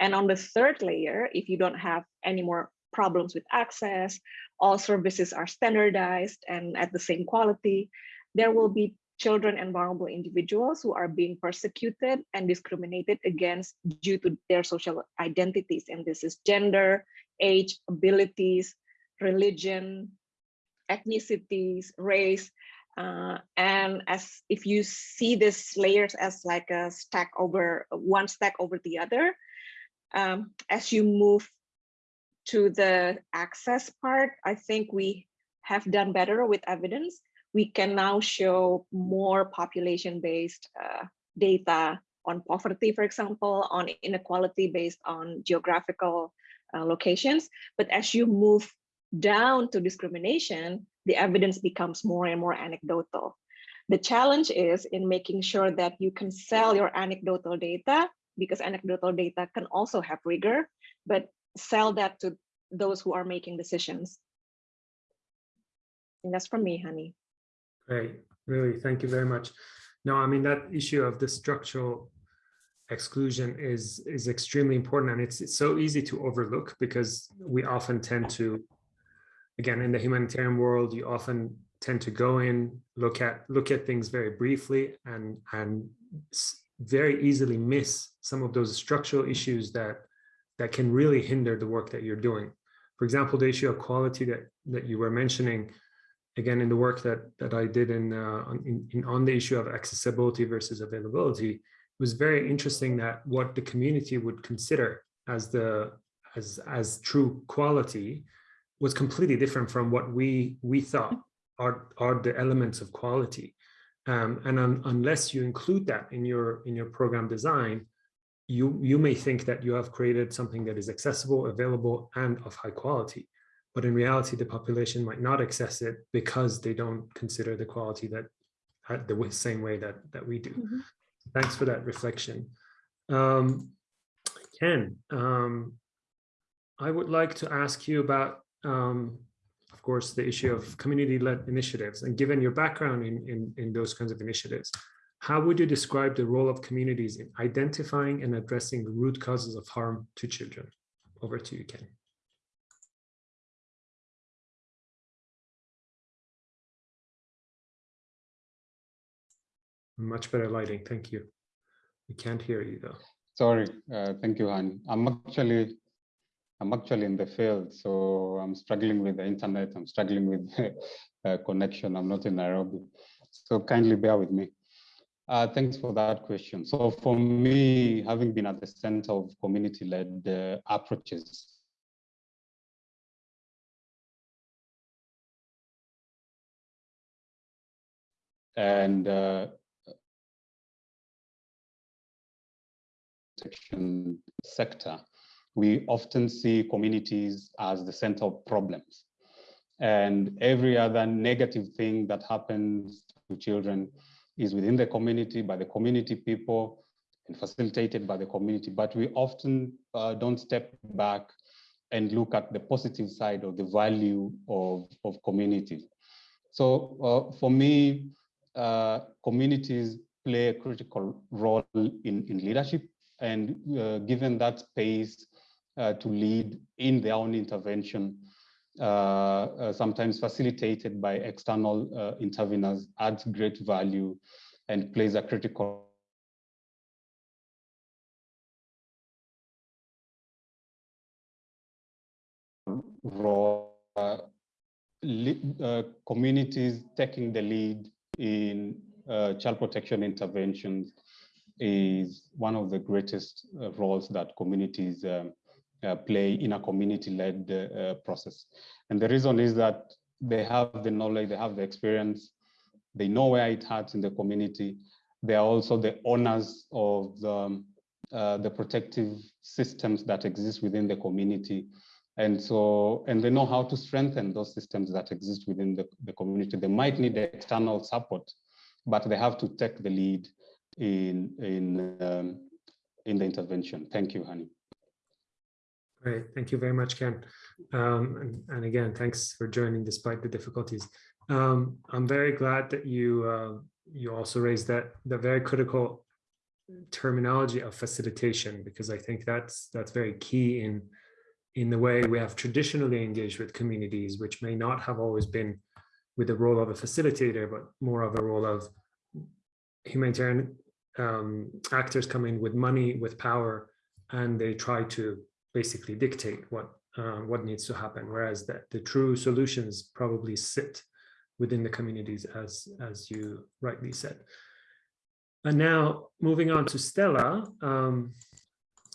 And on the third layer, if you don't have any more problems with access, all services are standardized and at the same quality, there will be children and vulnerable individuals who are being persecuted and discriminated against due to their social identities. And this is gender, age, abilities, religion, ethnicities, race. Uh, and as if you see these layers as like a stack over one stack over the other, um, as you move to the access part, I think we have done better with evidence. We can now show more population-based uh, data on poverty, for example, on inequality based on geographical uh, locations. But as you move down to discrimination, the evidence becomes more and more anecdotal. The challenge is in making sure that you can sell your anecdotal data because anecdotal data can also have rigor, but sell that to those who are making decisions. And that's from me, Hani. Great, really, thank you very much. No, I mean, that issue of the structural exclusion is is extremely important and it's, it's so easy to overlook because we often tend to again in the humanitarian world you often tend to go in look at look at things very briefly and and very easily miss some of those structural issues that that can really hinder the work that you're doing. For example, the issue of quality that that you were mentioning, again in the work that that I did in, uh, in, in on the issue of accessibility versus availability, it was very interesting that what the community would consider as the as as true quality was completely different from what we we thought are are the elements of quality. Um, and un, unless you include that in your in your program design, you you may think that you have created something that is accessible, available, and of high quality. But in reality, the population might not access it because they don't consider the quality that the same way that that we do. Mm -hmm. Thanks for that reflection. Um, Ken, um, I would like to ask you about um, of course, the issue of community-led initiatives. And given your background in, in, in those kinds of initiatives, how would you describe the role of communities in identifying and addressing the root causes of harm to children? Over to you, Ken. Much better lighting, thank you. We can't hear you though. Sorry, uh, thank you, Han. I'm actually, I'm actually in the field, so I'm struggling with the internet. I'm struggling with uh, connection. I'm not in Nairobi, so kindly bear with me. Uh, thanks for that question. So for me, having been at the center of community-led uh, approaches, and uh, sector, we often see communities as the center of problems. And every other negative thing that happens to children is within the community, by the community people, and facilitated by the community. But we often uh, don't step back and look at the positive side of the value of, of community. So uh, for me, uh, communities play a critical role in, in leadership and uh, given that space uh, to lead in their own intervention, uh, sometimes facilitated by external interveners, adds great value and plays a critical role. Uh, communities taking the lead in uh, child protection interventions is one of the greatest uh, roles that communities um, uh, play in a community-led uh, process. And the reason is that they have the knowledge, they have the experience, they know where it hurts in the community. They are also the owners of the, um, uh, the protective systems that exist within the community. And so, and they know how to strengthen those systems that exist within the, the community. They might need external support, but they have to take the lead in in um, in the intervention. Thank you, Hani. Great, thank you very much, Ken. Um, and, and, again, thanks for joining despite the difficulties. Um, I'm very glad that you uh, you also raised that the very critical terminology of facilitation because I think that's that's very key in in the way we have traditionally engaged with communities, which may not have always been with the role of a facilitator, but more of a role of humanitarian um, actors come in with money, with power, and they try to basically dictate what uh, what needs to happen. Whereas that the true solutions probably sit within the communities, as as you rightly said. And now moving on to Stella. Um,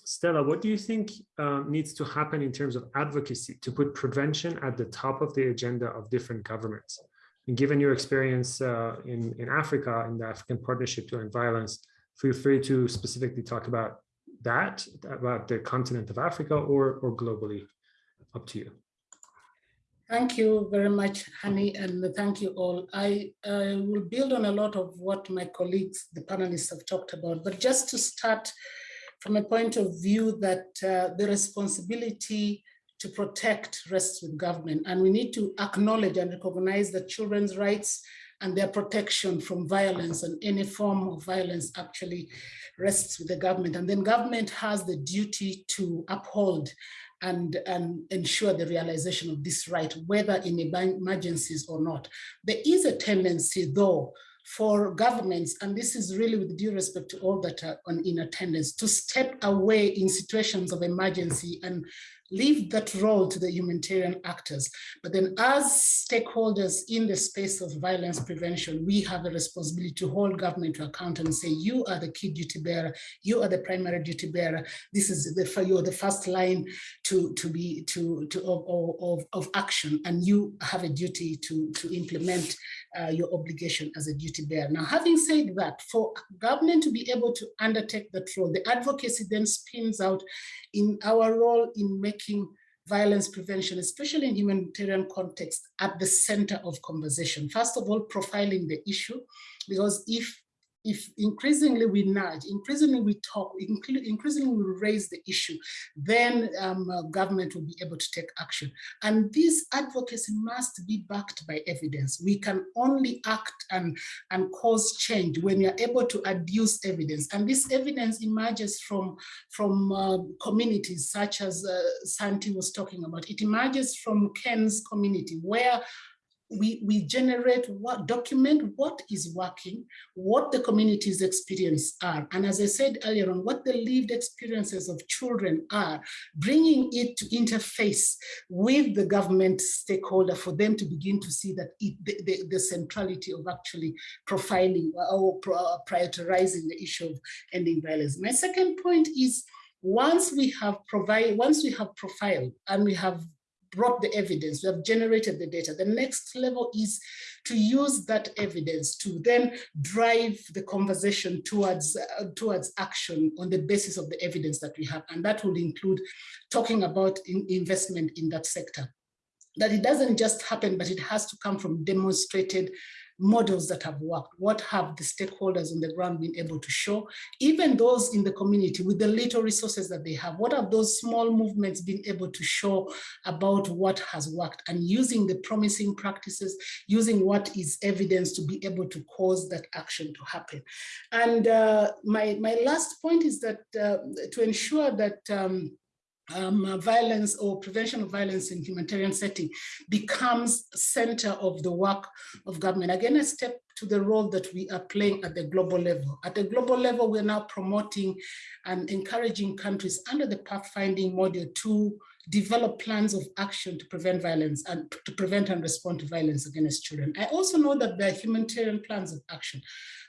Stella, what do you think uh, needs to happen in terms of advocacy to put prevention at the top of the agenda of different governments? And given your experience uh, in, in Africa, in the African Partnership to End Violence, feel free to specifically talk about that, about the continent of Africa or, or globally, up to you. Thank you very much, Hani, and thank you all. I uh, will build on a lot of what my colleagues, the panelists have talked about, but just to start from a point of view that uh, the responsibility to protect rests with government, and we need to acknowledge and recognize that children's rights and their protection from violence and any form of violence actually rests with the government. And then government has the duty to uphold and, and ensure the realization of this right, whether in emergencies or not. There is a tendency though for governments, and this is really with due respect to all that are on, in attendance, to step away in situations of emergency and leave that role to the humanitarian actors. But then as stakeholders in the space of violence prevention, we have a responsibility to hold government to account and say, you are the key duty bearer, you are the primary duty bearer. This is the, you're the first line to, to be, to, to of, of, of action, and you have a duty to, to implement uh, your obligation as a duty bearer. Now, having said that, for government to be able to undertake that role, the advocacy then spins out in our role in making violence prevention, especially in humanitarian context, at the center of conversation. First of all, profiling the issue, because if if increasingly we nudge, increasingly we talk, increasingly we raise the issue, then um, uh, government will be able to take action. And this advocacy must be backed by evidence. We can only act and, and cause change when you're able to adduce evidence. And this evidence emerges from, from uh, communities such as uh, Santi was talking about. It emerges from Ken's community where we, we generate what document what is working, what the community's experience are. And as I said earlier on, what the lived experiences of children are, bringing it to interface with the government stakeholder for them to begin to see that it, the, the, the centrality of actually profiling or prioritizing the issue of ending violence. My second point is once we have provided, once we have profiled and we have brought the evidence, we have generated the data. The next level is to use that evidence to then drive the conversation towards, uh, towards action on the basis of the evidence that we have. And that will include talking about in investment in that sector. That it doesn't just happen, but it has to come from demonstrated models that have worked? What have the stakeholders on the ground been able to show? Even those in the community with the little resources that they have, what have those small movements been able to show about what has worked and using the promising practices, using what is evidence to be able to cause that action to happen. And uh, my, my last point is that uh, to ensure that um, um, uh, violence or prevention of violence in humanitarian setting becomes center of the work of government. Again, a step to the role that we are playing at the global level. At the global level, we're now promoting and encouraging countries under the pathfinding model to develop plans of action to prevent violence and to prevent and respond to violence against children. I also know that there are humanitarian plans of action.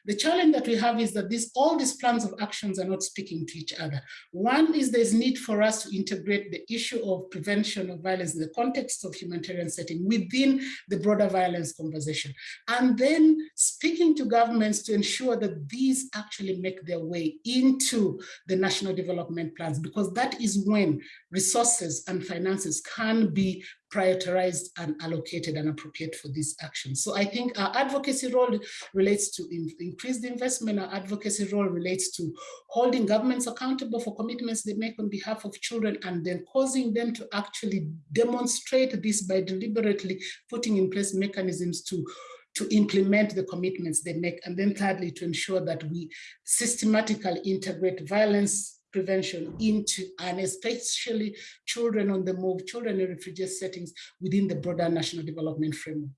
The challenge that we have is that these, all these plans of actions are not speaking to each other. One is there's need for us to integrate the issue of prevention of violence in the context of humanitarian setting within the broader violence conversation. And then speaking to governments to ensure that these actually make their way into the national development plans, because that is when resources and finances can be prioritized and allocated and appropriate for these actions. So I think our advocacy role relates to in, increased investment. Our advocacy role relates to holding governments accountable for commitments they make on behalf of children and then causing them to actually demonstrate this by deliberately putting in place mechanisms to to implement the commitments they make. And then thirdly, to ensure that we systematically integrate violence prevention into, and especially children on the move, children in refugee settings within the broader national development framework.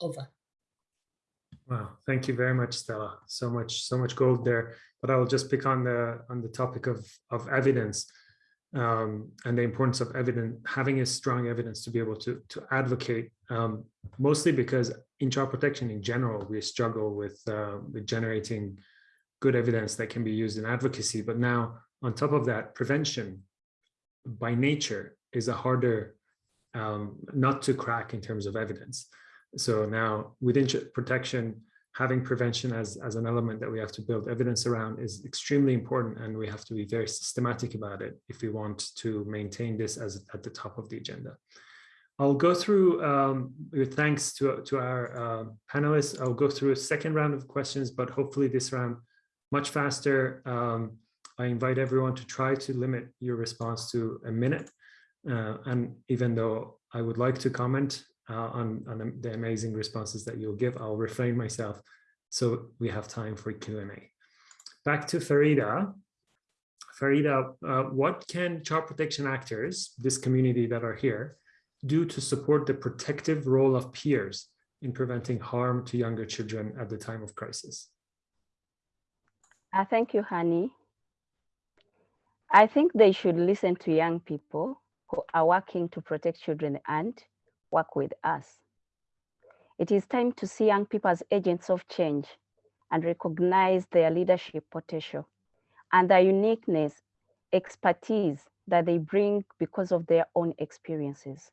Over. Wow, thank you very much, Stella. So much, so much gold there. But I will just pick on the on the topic of of evidence um, and the importance of evidence, having a strong evidence to be able to to advocate. Um, mostly because in child protection in general, we struggle with uh, with generating good evidence that can be used in advocacy. But now on top of that, prevention by nature is a harder um, not to crack in terms of evidence. So now within protection, having prevention as, as an element that we have to build evidence around is extremely important and we have to be very systematic about it if we want to maintain this as at the top of the agenda. I'll go through, um, with thanks to, to our uh, panelists, I'll go through a second round of questions, but hopefully this round much faster. Um, I invite everyone to try to limit your response to a minute. Uh, and even though I would like to comment uh, on, on the amazing responses that you'll give, I'll refrain myself so we have time for Q&A. Back to Farida. Farida, uh, what can child protection actors, this community that are here, do to support the protective role of peers in preventing harm to younger children at the time of crisis? Uh, thank you, Hani. I think they should listen to young people who are working to protect children and work with us. It is time to see young people as agents of change and recognize their leadership potential and their uniqueness, expertise that they bring because of their own experiences.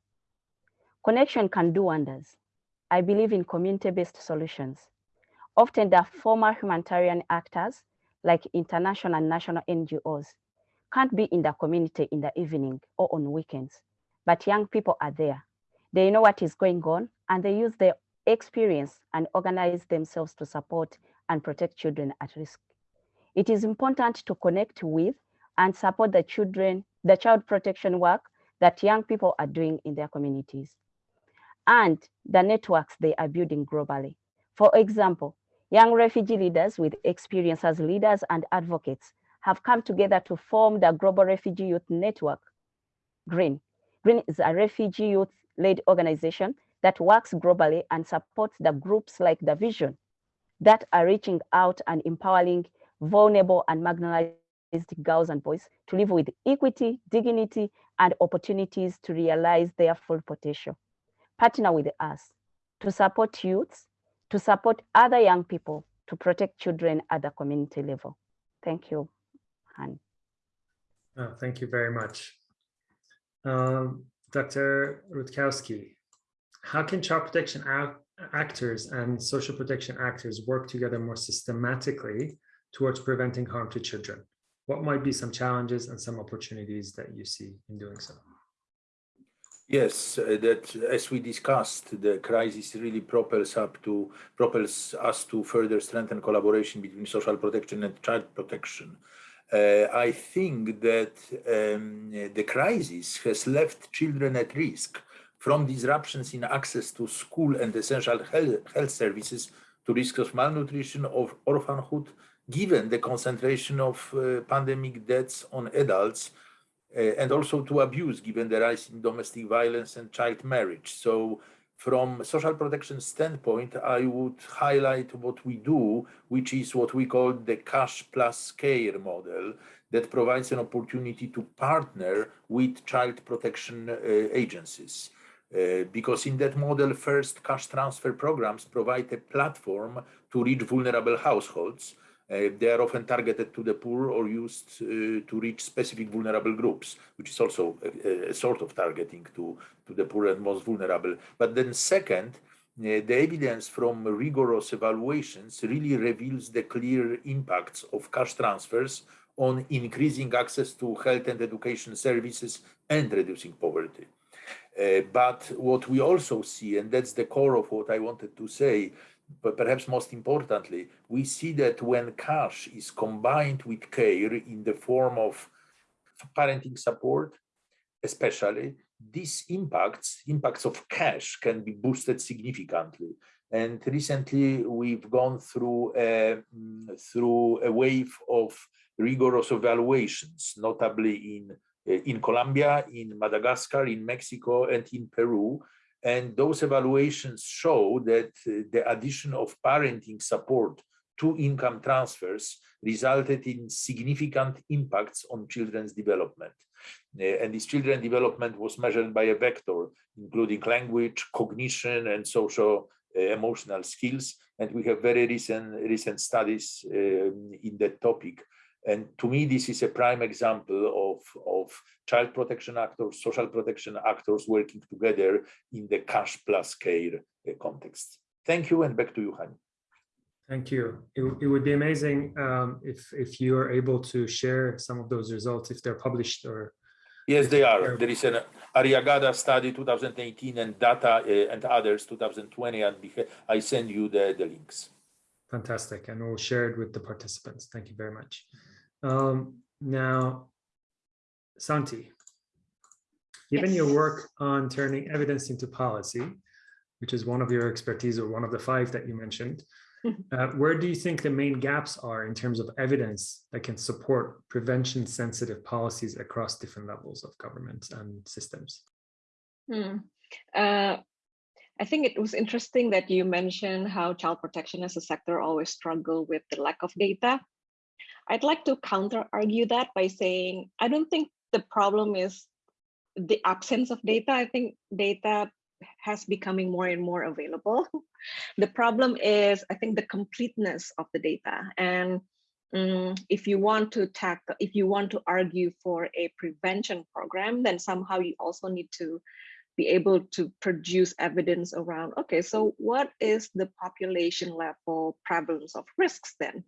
Connection can do wonders. I believe in community-based solutions. Often the former humanitarian actors like international and national NGOs can't be in the community in the evening or on weekends, but young people are there. They know what is going on and they use their experience and organize themselves to support and protect children at risk. It is important to connect with and support the children, the child protection work that young people are doing in their communities and the networks they are building globally. For example, young refugee leaders with experience as leaders and advocates have come together to form the Global Refugee Youth Network, GRYN. GRYN is a refugee youth-led organization that works globally and supports the groups like The Vision that are reaching out and empowering vulnerable and marginalized girls and boys to live with equity, dignity, and opportunities to realize their full potential. Partner with us to support youths, to support other young people, to protect children at the community level. Thank you, Han. Oh, thank you very much. Um, Dr. Rutkowski, how can child protection actors and social protection actors work together more systematically towards preventing harm to children? What might be some challenges and some opportunities that you see in doing so? Yes, uh, that as we discussed, the crisis really propels up to propels us to further strengthen collaboration between social protection and child protection. Uh, I think that um, the crisis has left children at risk from disruptions in access to school and essential health, health services to risks of malnutrition, of orphanhood, given the concentration of uh, pandemic deaths on adults uh, and also to abuse given the rise in domestic violence and child marriage. So from social protection standpoint, I would highlight what we do, which is what we call the cash plus care model that provides an opportunity to partner with child protection uh, agencies. Uh, because in that model, first cash transfer programs provide a platform to reach vulnerable households they are often targeted to the poor or used uh, to reach specific vulnerable groups, which is also a, a, sort of targeting to, to the poor and most vulnerable. But then second, uh, the evidence from rigorous evaluations really reveals the clear impacts of cash transfers on increasing access to health and education services and reducing poverty. Uh, but what we also see, and that's the core of what I wanted to say, but perhaps most importantly, we see that when cash is combined with care in the form of parenting support, especially, these impacts, impacts of cash can be boosted significantly. And recently we've gone through a, through a wave of rigorous evaluations, notably in, in Colombia, in Madagascar, in Mexico, and in Peru, and those evaluations show that uh, the addition of parenting support to income transfers resulted in significant impacts on children's development. Uh, and this children development was measured by a vector, including language, cognition, and social uh, emotional skills. And we have very recent, recent studies um, in that topic and to me, this is a prime example of, of child protection actors, social protection actors working together in the cash plus care uh, context. Thank you, and back to you, Hani. Thank you. It, it would be amazing um, if, if you are able to share some of those results, if they're published or Yes, they are. There is an Arriagada study 2018 and data uh, and others 2020, and I send you the, the links. Fantastic, and we'll share it with the participants. Thank you very much. Um, now, Santi, given yes. your work on turning evidence into policy, which is one of your expertise or one of the five that you mentioned, uh, where do you think the main gaps are in terms of evidence that can support prevention sensitive policies across different levels of government and systems? Hmm. Uh, I think it was interesting that you mentioned how child protection as a sector always struggle with the lack of data I'd like to counter argue that by saying, I don't think the problem is the absence of data. I think data has becoming more and more available. the problem is, I think, the completeness of the data. And um, if you want to tackle, if you want to argue for a prevention program, then somehow you also need to be able to produce evidence around, okay, so what is the population level prevalence of risks then?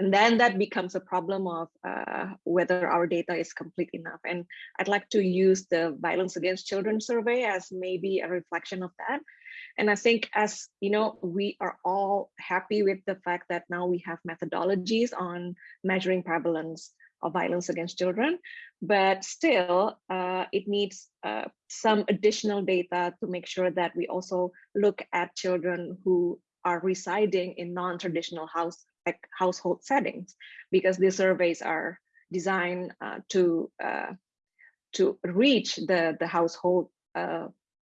And then that becomes a problem of uh, whether our data is complete enough. And I'd like to use the violence against children survey as maybe a reflection of that. And I think as you know, we are all happy with the fact that now we have methodologies on measuring prevalence of violence against children, but still uh, it needs uh, some additional data to make sure that we also look at children who are residing in non-traditional house like household settings, because these surveys are designed uh, to uh, to reach the the household uh,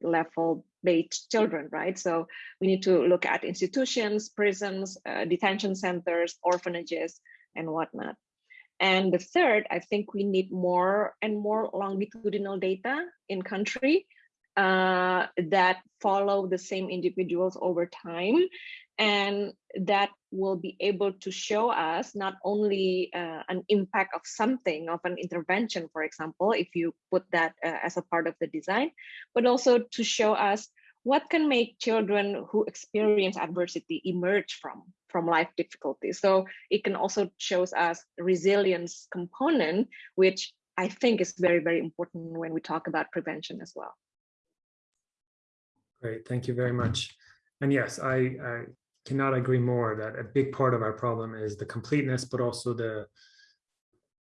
level based children, right? So we need to look at institutions, prisons, uh, detention centers, orphanages, and whatnot. And the third, I think we need more and more longitudinal data in country uh, that follow the same individuals over time. And that will be able to show us not only uh, an impact of something of an intervention for example if you put that uh, as a part of the design but also to show us what can make children who experience adversity emerge from from life difficulties. So it can also shows us resilience component which i think is very very important when we talk about prevention as well Great, thank you very much. And yes, I, I cannot agree more that a big part of our problem is the completeness, but also the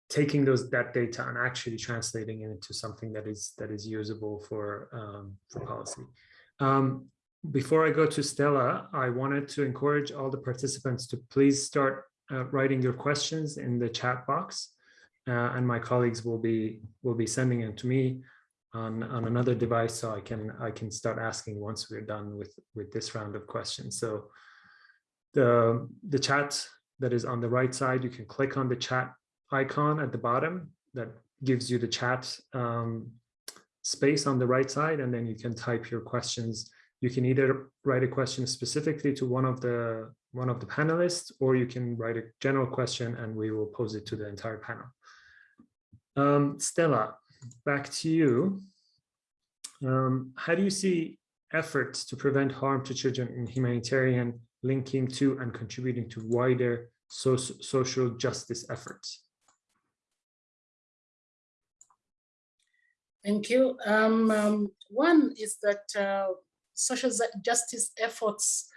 taking those that data and actually translating it into something that is that is usable for um, for policy. Um, before I go to Stella, I wanted to encourage all the participants to please start uh, writing your questions in the chat box, uh, and my colleagues will be will be sending them to me on, on another device so I can I can start asking once we're done with with this round of questions. So the the chat that is on the right side, you can click on the chat icon at the bottom that gives you the chat um, space on the right side, and then you can type your questions. You can either write a question specifically to one of the one of the panelists, or you can write a general question and we will pose it to the entire panel. Um, Stella, back to you. Um, how do you see efforts to prevent harm to children in humanitarian linking to and contributing to wider so social justice efforts? Thank you. Um, um, one is that uh, social justice efforts,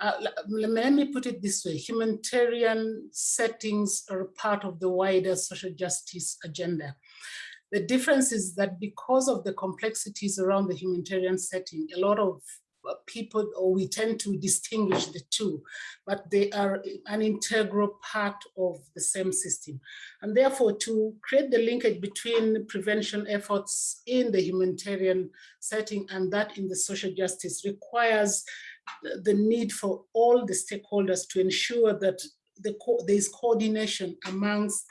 uh, let me put it this way, humanitarian settings are part of the wider social justice agenda. The difference is that because of the complexities around the humanitarian setting, a lot of uh, people, or we tend to distinguish the two, but they are an integral part of the same system. And therefore, to create the linkage between prevention efforts in the humanitarian setting and that in the social justice requires the need for all the stakeholders to ensure that the co there is coordination amongst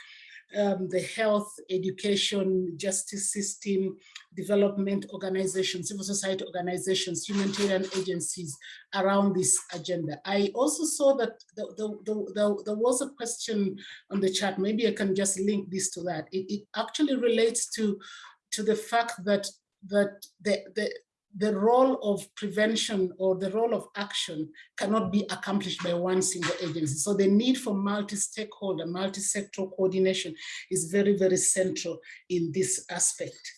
um, the health, education, justice system, development organizations, civil society organizations, humanitarian agencies around this agenda. I also saw that the, the, the, there was a question on the chat, maybe I can just link this to that. It, it actually relates to, to the fact that, that the, the, the role of prevention or the role of action cannot be accomplished by one single agency. So the need for multi-stakeholder, multi-sectoral coordination is very, very central in this aspect.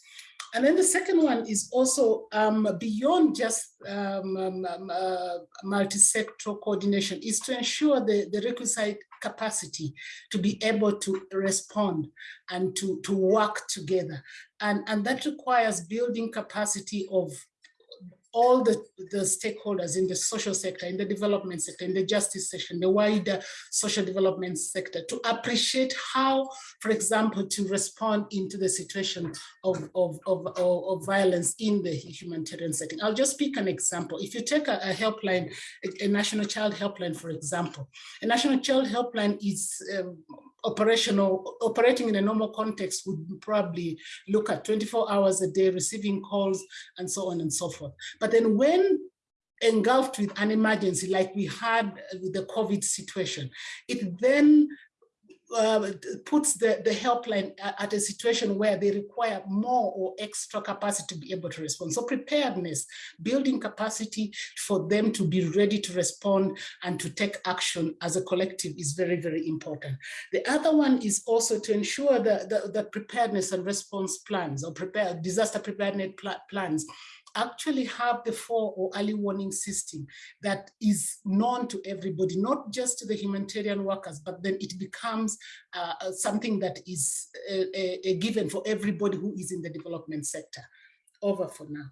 And then the second one is also um, beyond just um, um, um uh, multi-sectoral coordination is to ensure the, the requisite capacity to be able to respond and to, to work together. And, and that requires building capacity of all the, the stakeholders in the social sector, in the development sector, in the justice section, the wider social development sector to appreciate how, for example, to respond into the situation of, of, of, of, of violence in the humanitarian setting. I'll just pick an example. If you take a, a helpline, a, a, national child helpline, for example, a national child helpline is um, operational, operating in a normal context would probably look at 24 hours a day, receiving calls and so on and so forth. But then when engulfed with an emergency like we had with the COVID situation, it then uh, puts the, the helpline at a situation where they require more or extra capacity to be able to respond. So preparedness, building capacity for them to be ready to respond and to take action as a collective is very, very important. The other one is also to ensure that the, the preparedness and response plans or prepare disaster preparedness pl plans actually have the four or early warning system that is known to everybody, not just to the humanitarian workers, but then it becomes uh, uh something that is a, a given for everybody who is in the development sector. Over for now.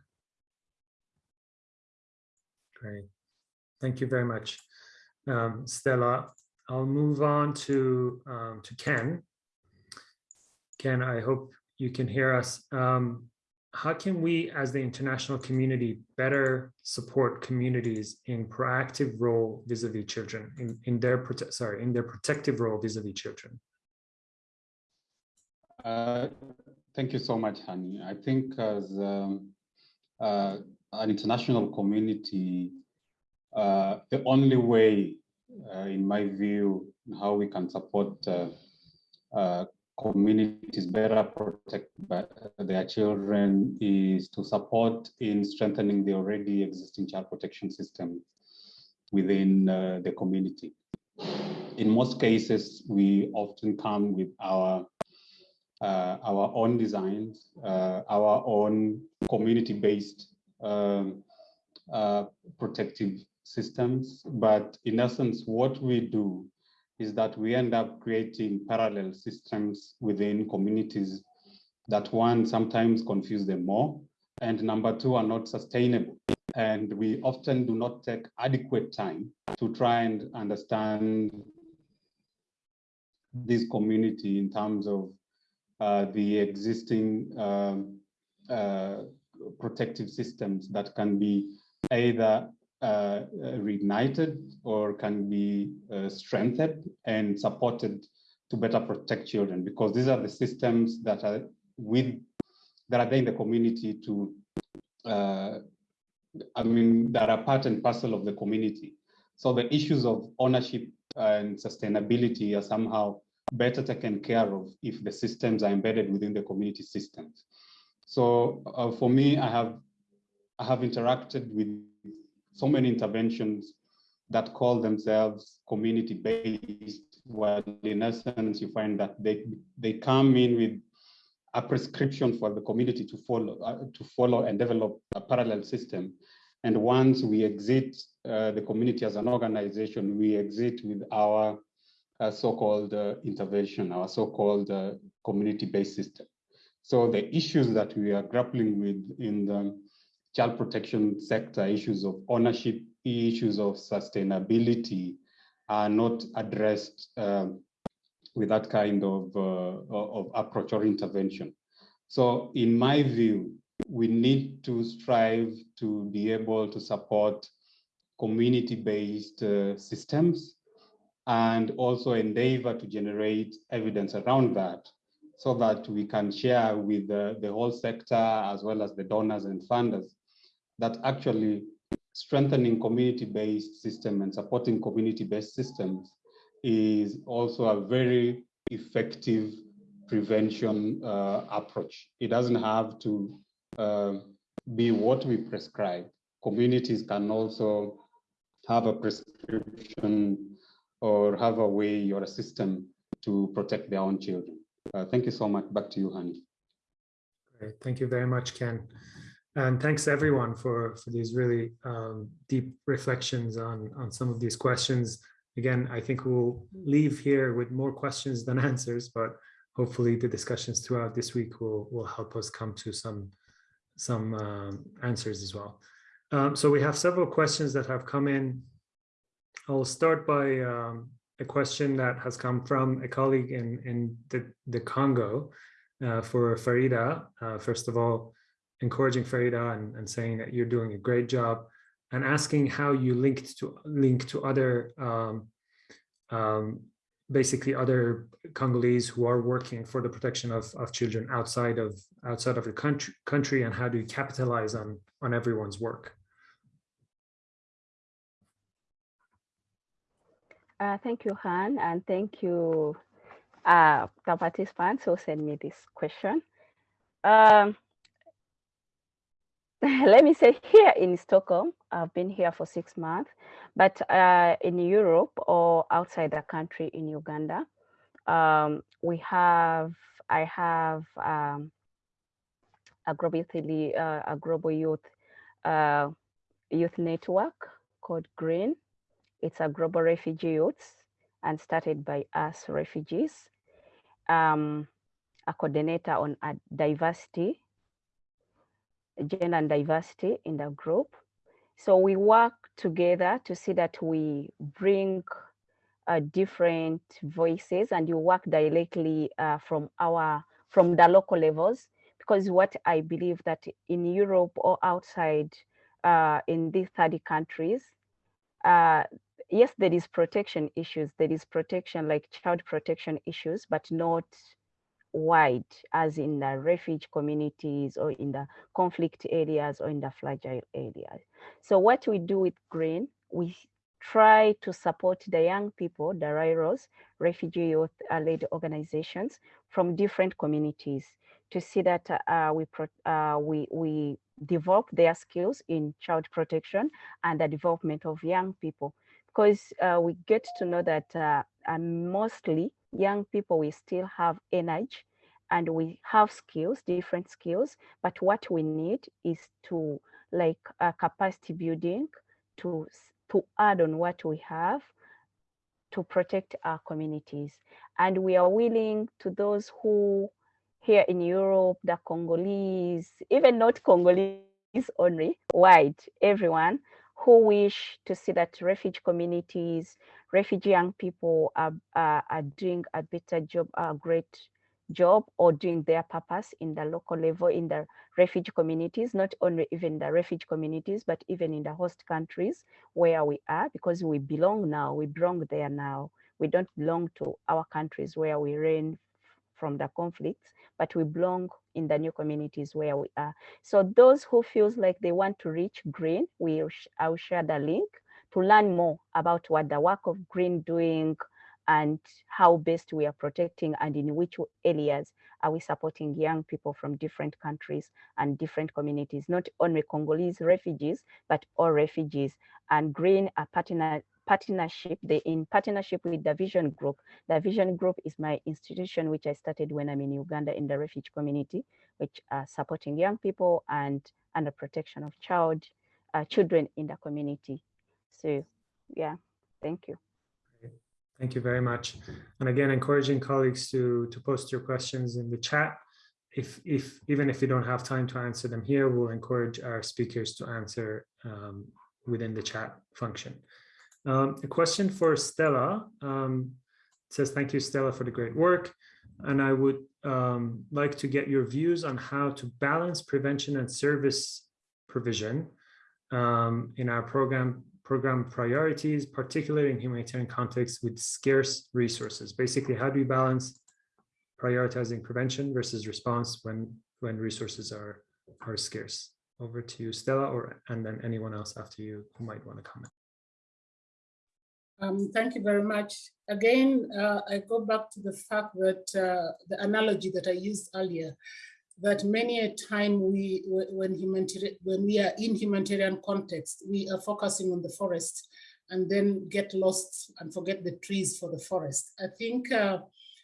Great. Thank you very much, um, Stella. I'll move on to, um, to Ken. Ken, I hope you can hear us. Um, how can we as the international community better support communities in proactive role vis-a-vis -vis children in, in their sorry in their protective role vis-a-vis -vis children? Uh, thank you so much Hani i think as um, uh, an international community uh, the only way uh, in my view how we can support uh, uh, communities better protect their children is to support in strengthening the already existing child protection system within uh, the community. In most cases, we often come with our uh, our own designs, uh, our own community-based um, uh, protective systems. But in essence, what we do is that we end up creating parallel systems within communities that one sometimes confuse them more and number two are not sustainable. And we often do not take adequate time to try and understand this community in terms of uh, the existing um, uh, protective systems that can be either reignited or can be uh, strengthened and supported to better protect children because these are the systems that are with that are there in the community to uh, I mean that are part and parcel of the community. So the issues of ownership and sustainability are somehow better taken care of if the systems are embedded within the community systems. So uh, for me, I have I have interacted with so many interventions that call themselves community-based, where in essence you find that they they come in with a prescription for the community to follow uh, to follow and develop a parallel system. And once we exit uh, the community as an organization, we exit with our uh, so-called uh, intervention, our so-called uh, community-based system. So the issues that we are grappling with in the child protection sector, issues of ownership, issues of sustainability are not addressed um, with that kind of, uh, of approach or intervention. So in my view, we need to strive to be able to support community-based uh, systems and also endeavor to generate evidence around that so that we can share with the, the whole sector as well as the donors and funders that actually strengthening community-based system and supporting community-based systems is also a very effective prevention uh, approach. It doesn't have to uh, be what we prescribe. Communities can also have a prescription or have a way or a system to protect their own children. Uh, thank you so much. Back to you, Hani. Great. Thank you very much, Ken. And thanks everyone for, for these really um, deep reflections on, on some of these questions. Again, I think we'll leave here with more questions than answers, but hopefully the discussions throughout this week will, will help us come to some, some um, answers as well. Um, so we have several questions that have come in. I'll start by um, a question that has come from a colleague in, in the, the Congo uh, for Farida. Uh, first of all, encouraging Farida and, and saying that you're doing a great job and asking how you linked to link to other um, um, basically other Congolese who are working for the protection of, of children outside of outside of the country country and how do you capitalize on on everyone's work? Uh, thank you, Han, and thank you, uh, the participants who sent me this question. Um, let me say here in Stockholm, I've been here for six months, but uh, in Europe or outside the country in Uganda, um, we have, I have um, a global, uh, a global youth a youth network called GRYN. It's a global refugee youth and started by us refugees. Um, a coordinator on uh, diversity, gender and diversity in the group. So we work together to see that we bring uh, different voices and you work directly uh, from our from the local levels because what I believe that in Europe or outside uh, in these 30 countries, uh, yes, there is protection issues. There is protection like child protection issues, but not wide as in the refugee communities or in the conflict areas or in the fragile areas. So what we do with GRYN, we try to support the young people, the RIROs, refugee youth-led organizations from different communities to see that uh, we, uh, we, we develop their skills in child protection and the development of young people. Because uh, we get to know that uh, mostly young people, we still have energy and we have skills, different skills, but what we need is to like uh, capacity building to to add on what we have to protect our communities. And we are willing to those who here in Europe, the Congolese, even not Congolese only, white, everyone who wish to see that refugee communities, refugee young people are, are, are doing a better job, a great job or doing their purpose in the local level in the refugee communities, not only even the refugee communities, but even in the host countries where we are, because we belong now, we belong there now. We don't belong to our countries where we ran from the conflicts, but we belong in the new communities where we are. So those who feels like they want to reach GRYN, we I'll share the link to learn more about what the work of GRYN doing, and how best we are protecting and in which areas are we supporting young people from different countries and different communities, not only Congolese refugees, but all refugees and GRYN are partner partnership, they in partnership with the Vision Group. The Vision Group is my institution, which I started when I'm in Uganda in the refugee community, which are supporting young people and under protection of child, uh, children in the community. So yeah, thank you. Thank you very much. And again, encouraging colleagues to, to post your questions in the chat. If, if even if you don't have time to answer them here, we'll encourage our speakers to answer um, within the chat function. Um, a question for Stella um, says, thank you, Stella, for the great work. And I would um, like to get your views on how to balance prevention and service provision um, in our program program priorities, particularly in humanitarian contexts with scarce resources. Basically, how do you balance prioritizing prevention versus response when when resources are are scarce? Over to you, Stella, or and then anyone else after you who might want to comment. Um, thank you very much. Again, uh, I go back to the fact that uh, the analogy that I used earlier, that many a time we, when, humanitarian, when we are in humanitarian context, we are focusing on the forest and then get lost and forget the trees for the forest. I think uh,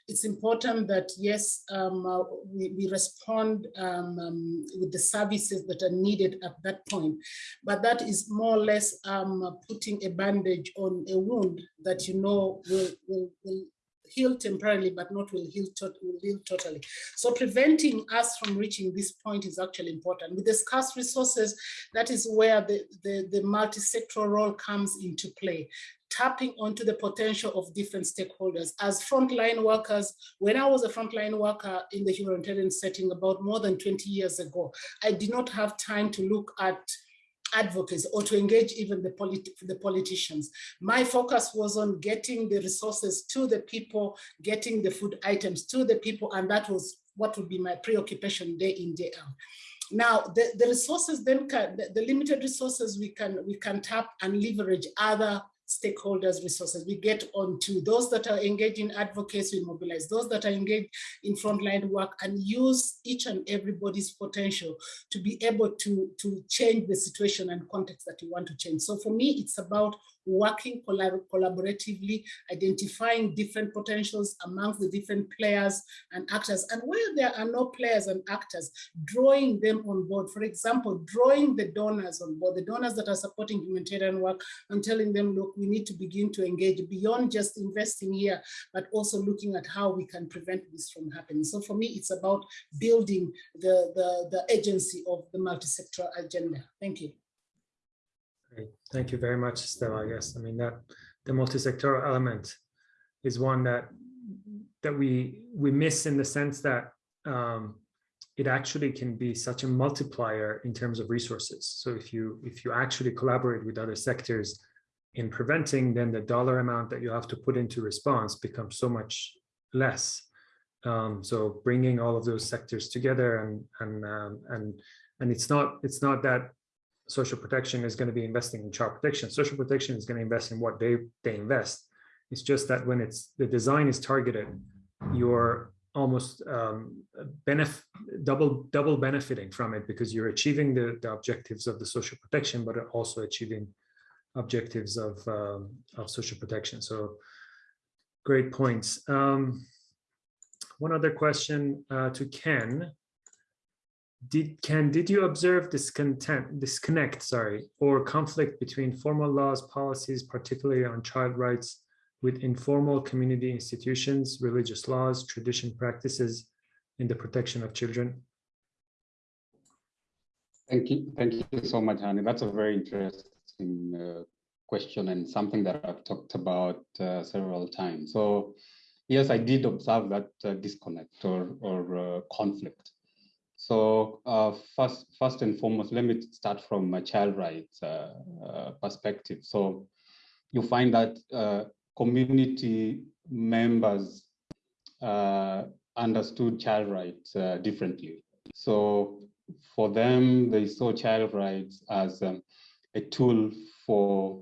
it's important that yes, um, uh, we, we, respond um, um, with the services that are needed at that point, but that is more or less um, putting a bandage on a wound that you know will, will, will heal temporarily, but not will heal, will heal totally. So preventing us from reaching this point is actually important. With the scarce resources, that is where the, the, the multi-sectoral role comes into play tapping onto the potential of different stakeholders. As frontline workers, when I was a frontline worker in the humanitarian setting about more than 20 years ago, I did not have time to look at advocates or to engage even the, politi the politicians. My focus was on getting the resources to the people, getting the food items to the people, and that was what would be my preoccupation day in, day out. Now, the, the resources then, can, the, the limited resources we can, we can tap and leverage other stakeholders resources. We get onto those that are engaged in advocacy, we mobilize those that are engaged in frontline work and use each and everybody's potential to be able to, to change the situation and context that you want to change. So for me, it's about working collab collaboratively, identifying different potentials amongst the different players and actors. And where there are no players and actors, drawing them on board. For example, drawing the donors on board, the donors that are supporting humanitarian work and telling them, look, we need to begin to engage beyond just investing here, but also looking at how we can prevent this from happening. So for me, it's about building the, the, the agency of the multi-sectoral agenda. Thank you. Great. Thank you very much, Stella. Yes, I mean that the multi-sectoral element is one that that we we miss in the sense that um, it actually can be such a multiplier in terms of resources. So if you if you actually collaborate with other sectors in preventing, then the dollar amount that you have to put into response becomes so much less. Um, so bringing all of those sectors together and and um, and and it's not it's not that social protection is going to be investing in child protection. Social protection is going to invest in what they they invest. It's just that when it's the design is targeted, you're almost um, benefit double double benefiting from it because you're achieving the, the objectives of the social protection, but also achieving objectives of um, of social protection. So great points. Um, one other question uh, to Ken did Ken, did you observe discontent, disconnect, sorry, or conflict between formal laws, policies, particularly on child rights, with informal community institutions, religious laws, tradition practices in the protection of children? Thank you. Thank you so much, Hani. That's a very interesting uh, question and something that I've talked about uh, several times. So yes, I did observe that uh, disconnect or, or uh, conflict. So uh, first, first and foremost, let me start from a child rights uh, uh, perspective. So you find that uh, community members uh, understood child rights uh, differently. So for them, they saw child rights as um, a tool for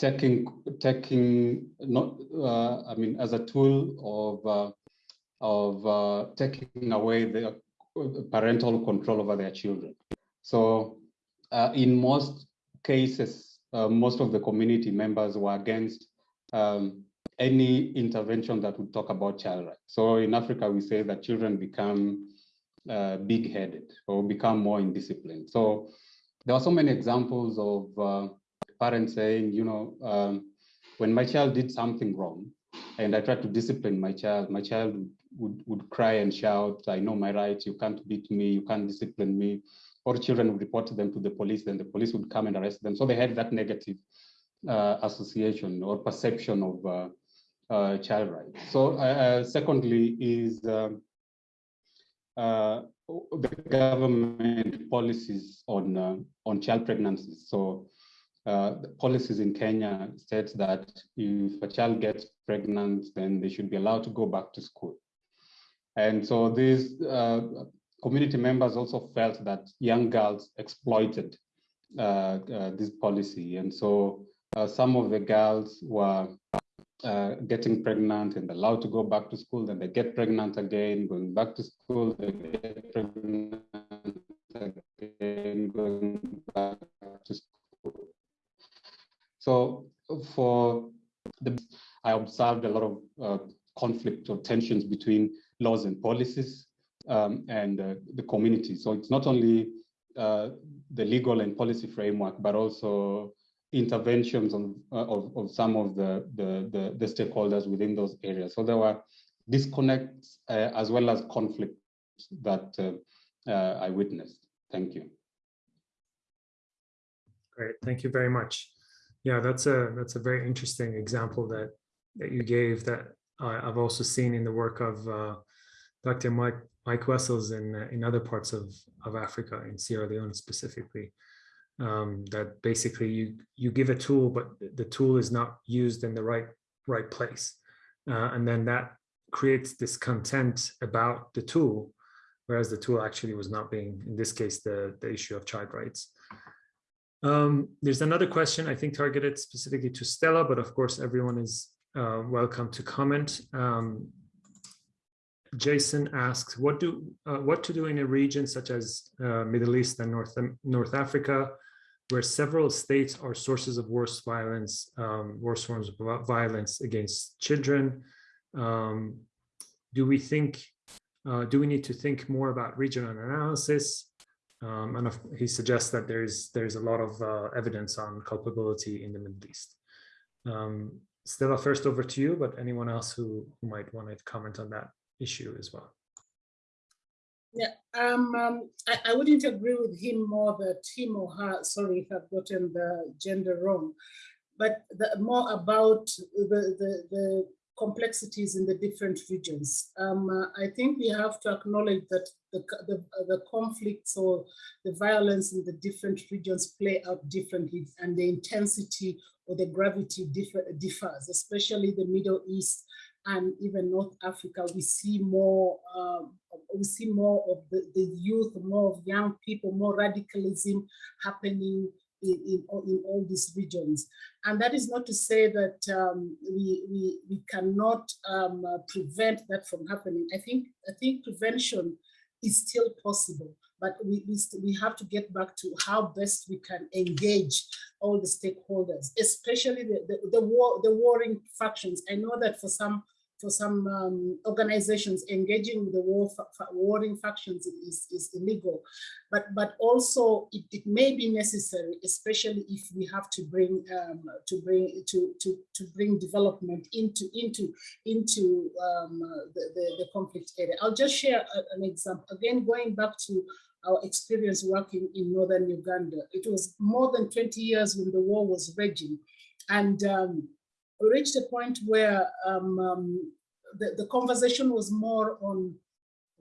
taking taking not I mean as a tool of of uh, taking away the parental control over their children. So uh, in most cases, uh, most of the community members were against um, any intervention that would talk about child rights. So in Africa, we say that children become uh, big-headed or become more indisciplined. So there are so many examples of uh, parents saying, you know, um, when my child did something wrong, and I tried to discipline my child, my child would would, cry and shout, I know my rights, you can't beat me, you can't discipline me. Or children would report them to the police, then the police would come and arrest them. So they had that negative uh, association or perception of uh, uh, child rights. So uh, uh, secondly is um, uh, the government policies on, on child pregnancies. So the policies in Kenya states that if a child gets pregnant, then they should be allowed to go back to school. And so these uh, community members also felt that young girls exploited uh, uh, this policy. And so uh, some of the girls were uh, getting pregnant and allowed to go back to school, then they get pregnant again, going back to school, they get pregnant again, going back. So for the, I observed a lot of uh, conflict or tensions between laws and policies um, and uh, the community. So it's not only uh, the legal and policy framework, but also interventions on, uh, of, of some of the, the, the, the, stakeholders within those areas. So there were disconnects uh, as well as conflicts that uh, I witnessed. Thank you. Great, thank you very much. Yeah, that's a that's a very interesting example that that you gave that I've also seen in the work of uh, Dr. Mike, Mike Wessells in, uh, in other parts of, of Africa, in Sierra Leone specifically, um, that basically you, you give a tool, but the tool is not used in the right, right place. Uh, and then that creates discontent about the tool, whereas the tool actually was not being, in this case, the, the issue of child rights. Um, there's another question I think targeted specifically to Stella, but of course everyone is uh, welcome to comment. Um, Jason asks, what do uh, what to do in a region such as uh, Middle East and North North Africa, where several states are sources of worse violence, um, worse forms of violence against children. Um, do we think, uh, do we need to think more about regional analysis? Um, and he suggests that there's there's a lot of uh, evidence on culpability in the Middle East. Um, Stella, first over to you, but anyone else who, who might want to comment on that issue as well. Yeah, um, um, I, I, wouldn't agree with him more that him or her, sorry I've gotten the gender wrong, but the, more about the, the complexities in the different regions. Um, uh, I think we have to acknowledge that the, the, the, conflicts or the violence in the different regions play out differently and the intensity or the gravity differ, differs, especially the Middle East and even North Africa, we see more, um, we see more of the, the youth, more of young people, more radicalism happening in, in, in all these regions. And that is not to say that um, we, we, we cannot um, uh, prevent that from happening. I think, I think prevention is still possible, but we, we, we have to get back to how best we can engage all the stakeholders, especially the, the, the, war, the warring factions. I know that for some for some um, organizations engaging with the war warring factions is, is illegal, but but also it, it may be necessary, especially if we have to bring um, to bring to to to bring development into into into um, the, the, the conflict area. I'll just share an example again, going back to our experience working in northern Uganda. It was more than 20 years when the war was raging, and um, reached a point where um, um, the, the conversation was more on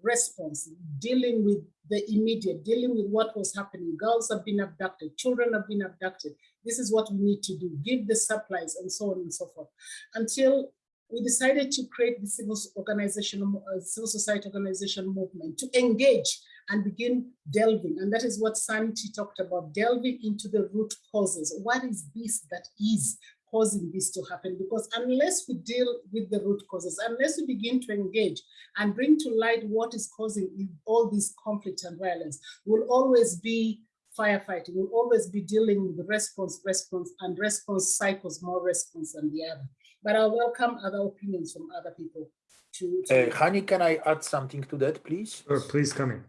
response, dealing with the immediate, dealing with what was happening. Girls have been abducted, children have been abducted. This is what we need to do, give the supplies and so on and so forth. Until we decided to create the civil organization, uh, civil society organization movement to engage and begin delving. And that is what Santi talked about, delving into the root causes. What is this that is causing this to happen because unless we deal with the root causes, unless we begin to engage and bring to light what is causing all these conflict and violence, will always be firefighting, we'll always be dealing with response, response, and response cycles, more response than the other. But I welcome other opinions from other people. To, to uh, Hani, can I add something to that, please? Sure, please come in.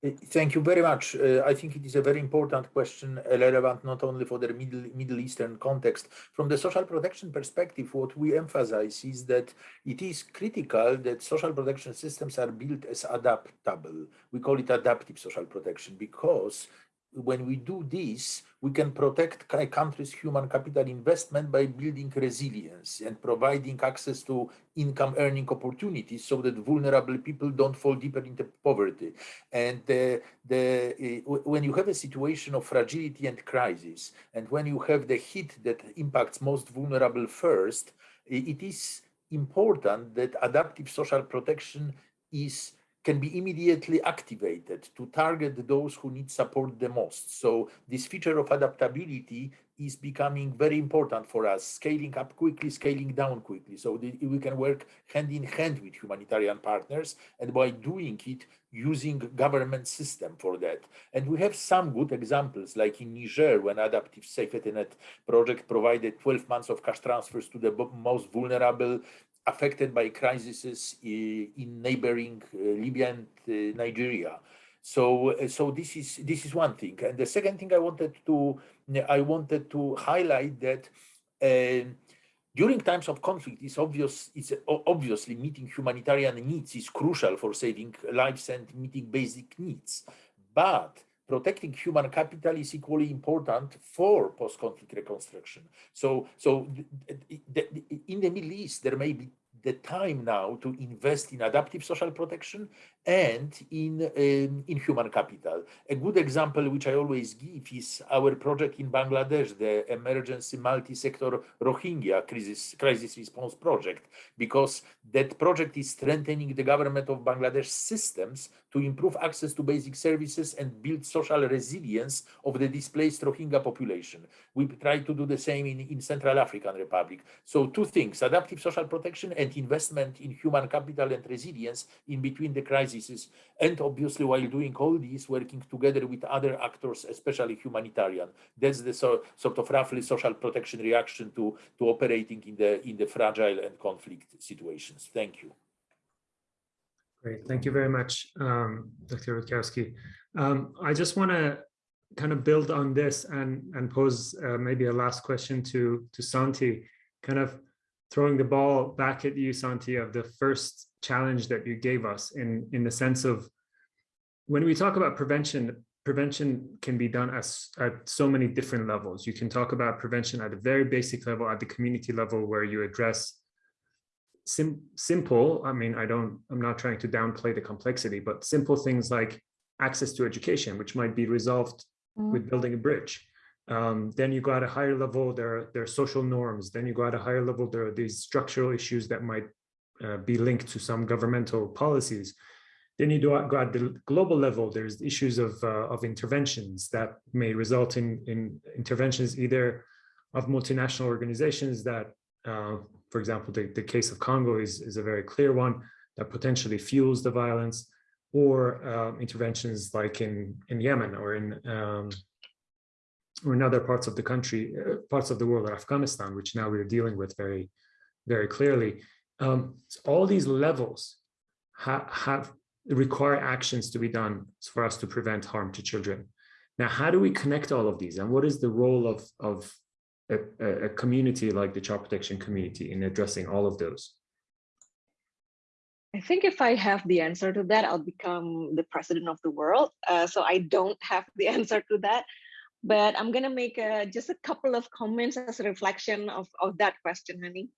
Thank you very much. Uh, I think it is a very important question, uh, relevant not only for the Middle, Middle Eastern context. From the social protection perspective, what we emphasize is that it is critical that social protection systems are built as adaptable. We call it adaptive social protection because when we do this, we can protect a country's human capital investment by building resilience and providing access to income earning opportunities so that vulnerable people don't fall deeper into poverty. And uh, the, uh, when you have a situation of fragility and crisis, and when you have the hit that impacts most vulnerable first, it is important that adaptive social protection is can be immediately activated to target those who need support the most. So this feature of adaptability is becoming very important for us, scaling up quickly, scaling down quickly. So we can work hand in hand with humanitarian partners and by doing it, using government system for that. And we have some good examples, like in Niger, when Adaptive Safety Net project provided 12 months of cash transfers to the most vulnerable affected by crises in neighboring uh, Libya and uh, Nigeria. So, uh, so this is this is one thing. And the second thing I wanted to I wanted to highlight that uh, during times of conflict, it's obvious it's obviously meeting humanitarian needs is crucial for saving lives and meeting basic needs. But protecting human capital is equally important for post-conflict reconstruction. So, so in the Middle East, there may be the time now to invest in adaptive social protection and in, um, in human capital. A good example, which I always give, is our project in Bangladesh, the emergency multi-sector Rohingya crisis, crisis response project, because that project is strengthening the government of Bangladesh systems to improve access to basic services and build social resilience of the displaced Rohingya population. We try to do the same in, in Central African Republic. So two things, adaptive social protection and investment in human capital and resilience in between the And obviously while doing all this, working together with other actors, especially humanitarian. That's the so, sort of roughly social protection reaction to, to operating in the, in the fragile and conflict situations. Thank you. Great, thank you very much, um, Dr. Rutkowski. Um, I just want to kind of build on this and, and pose uh, maybe a last question to, to Santi, kind of throwing the ball back at you, Santi, of the first challenge that you gave us in, in the sense of when we talk about prevention, prevention can be done as, at so many different levels. You can talk about prevention at a very basic level, at the community level, where you address sim simple, I mean, I don't, I'm not trying to downplay the complexity, but simple things like access to education, which might be resolved mm. with building a bridge. Um, then you go at a higher level, there are, there are social norms. Then you go at a higher level, there are these structural issues that might uh, be linked to some governmental policies. Then you do go at the global level, there's issues of, uh, of interventions that may result in, in interventions either of multinational organizations that uh, for example, the, the case of Congo is, is a very clear one that potentially fuels the violence or um, interventions like in, in Yemen or in um, or in other parts of the country, uh, parts of the world, Afghanistan, which now we're dealing with very, very clearly. Um, so all these levels ha have require actions to be done for us to prevent harm to children. Now, how do we connect all of these? And what is the role of, of a, a community like the child protection community in addressing all of those? I think if I have the answer to that, I'll become the president of the world. Uh, so I don't have the answer to that, but I'm gonna make a, just a couple of comments as a reflection of, of that question, Hani.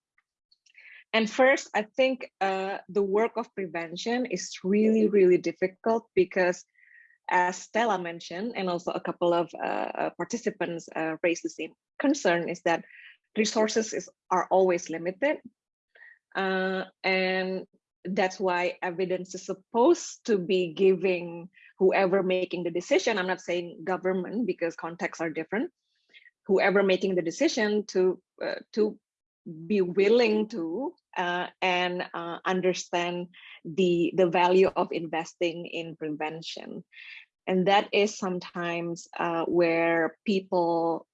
And first, I think uh, the work of prevention is really, really difficult because as Stella mentioned, and also a couple of uh, uh, participants uh, raised the same concern, is that resources is, are always limited. Uh, and that's why evidence is supposed to be giving whoever making the decision, I'm not saying government because contexts are different, whoever making the decision to, uh, to be willing to uh, and uh, understand the the value of investing in prevention. And that is sometimes uh, where people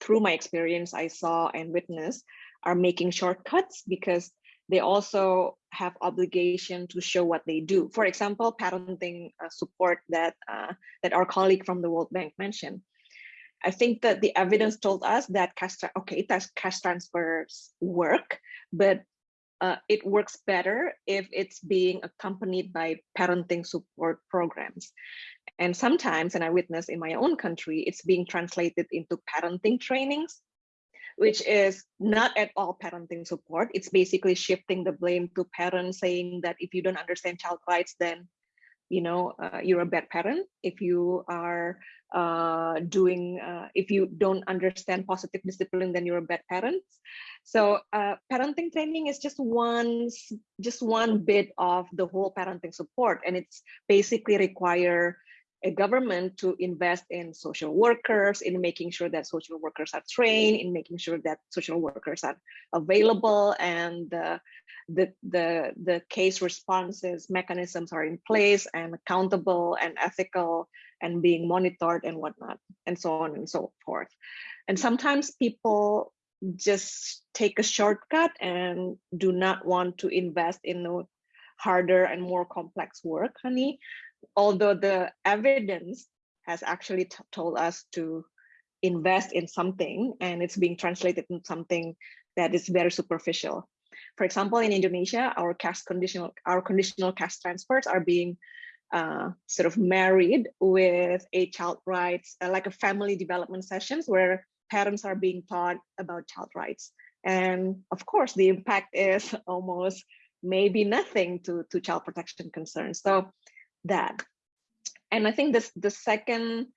through my experience i saw and witnessed are making shortcuts because they also have obligation to show what they do. For example parenting uh, support that uh, that our colleague from the world bank mentioned I think that the evidence told us that cash, okay, cash transfers work, but uh, it works better if it's being accompanied by parenting support programs. And sometimes, and I witness in my own country, it's being translated into parenting trainings, which is not at all parenting support. It's basically shifting the blame to parents saying that if you don't understand child rights, then you know uh, you're a bad parent if you are uh, doing uh, if you don't understand positive discipline then you're a bad parent. So uh, parenting training is just one just one bit of the whole parenting support and it's basically require a government to invest in social workers, in making sure that social workers are trained, in making sure that social workers are available and uh, the, the, the case responses mechanisms are in place and accountable and ethical and being monitored and whatnot, and so on and so forth. And sometimes people just take a shortcut and do not want to invest in the harder and more complex work, Hani although the evidence has actually told us to invest in something and it's being translated in something that is very superficial. For example, in Indonesia, our cash conditional, our conditional cash transfers are being uh, sort of married with a child rights, uh, like a family development sessions where parents are being taught about child rights. And of course, the impact is almost maybe nothing to, to child protection concerns. So that. And I think this the second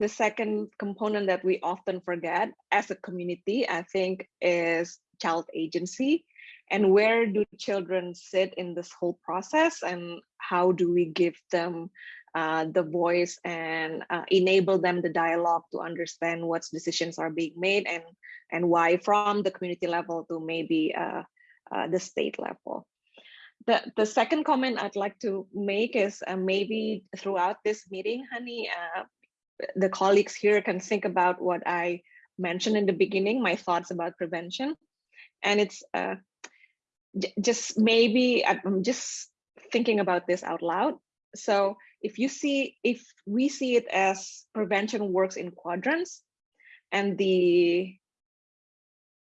the second component that we often forget as a community, I think, is child agency. And where do children sit in this whole process and how do we give them uh, the voice and uh, enable them the dialogue to understand what decisions are being made and, and why from the community level to maybe uh, uh the state level. The, the second comment I'd like to make is uh, maybe throughout this meeting, Hani, uh, the colleagues here can think about what I mentioned in the beginning, my thoughts about prevention. And it's uh, just maybe I'm just thinking about this out loud. So if you see, if we see it as prevention works in quadrants and the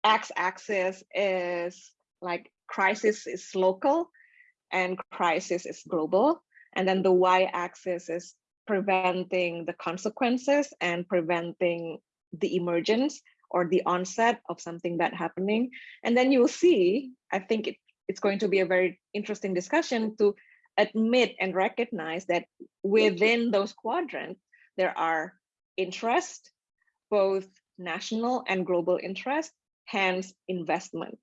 x-axis is like crisis is local and crisis is global. And then the y-axis is preventing the consequences and preventing the emergence or the onset of something bad happening. And then you'll see, I think it, it's going to be a very interesting discussion to admit and recognize that within those quadrants, there are interest, both national and global interest, hence investment.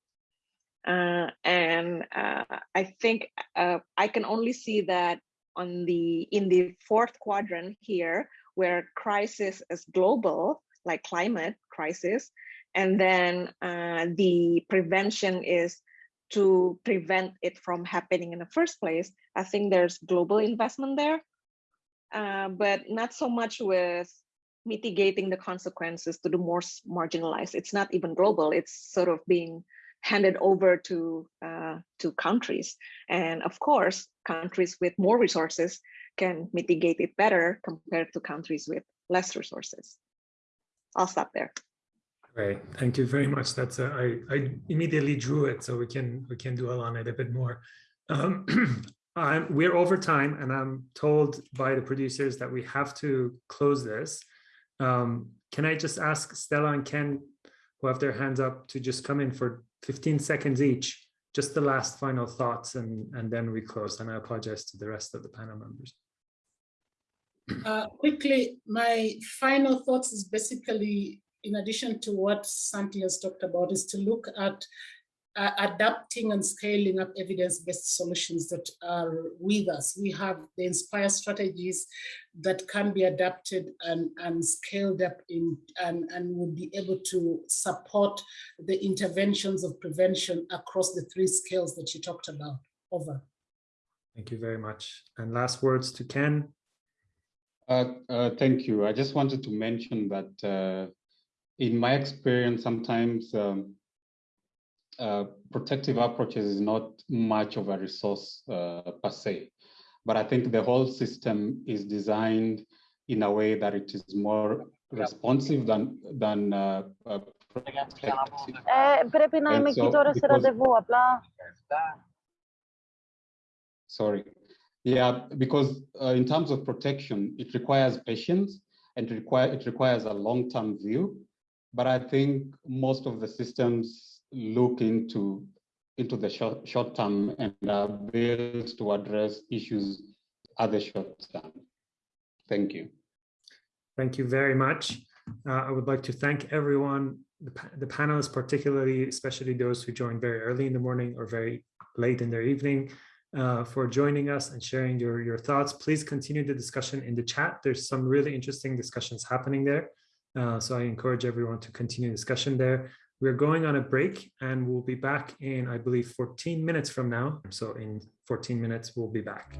Uh, and uh, I think uh, I can only see that on the in the fourth quadrant here, where crisis is global, like climate crisis, and then uh, the prevention is to prevent it from happening in the first place. I think there's global investment there, uh, but not so much with mitigating the consequences to the more marginalized. It's not even global. It's sort of being handed over to uh, to countries. And of course, countries with more resources can mitigate it better compared to countries with less resources. I'll stop there. Great, thank you very much. That's a, I, I immediately drew it, so we can we can dwell on it a bit more. Um, I'm, we're over time, and I'm told by the producers that we have to close this. Um, can I just ask Stella and Ken, who have their hands up, to just come in for 15 seconds each, just the last final thoughts, and, and then we close. And I apologize to the rest of the panel members. Uh, quickly, my final thoughts is basically, in addition to what Santi has talked about, is to look at uh, adapting and scaling up evidence-based solutions that are with us. We have the Inspire strategies that can be adapted and, and scaled up in and, and would be able to support the interventions of prevention across the three scales that you talked about. Over. Thank you very much. And last words to Ken. Uh, uh, thank you. I just wanted to mention that uh, in my experience, sometimes um, uh, protective approaches is not much of a resource uh, per se, but I think the whole system is designed in a way that it is more responsive than than uh, uh, ε, πρέπει να είμαι εκεί τώρα σε ραντεβού, απλά. Sorry. Yeah, because uh, in terms of protection, it requires patience and require, it requires a long-term view. But I think most of the systems look into into the short, short term and are built to address issues at the short term. Thank you. Thank you very much. Uh, I would like to thank everyone, the, the panelists, particularly, especially those who joined very early in the morning or very late in their evening, uh, for joining us and sharing your, your thoughts. Please continue the discussion in the chat. There's some really interesting discussions happening there. Uh, so I encourage everyone to continue discussion there. We're going on a break and we'll be back in, I believe, 14 minutes from now. So in 14 minutes, we'll be back.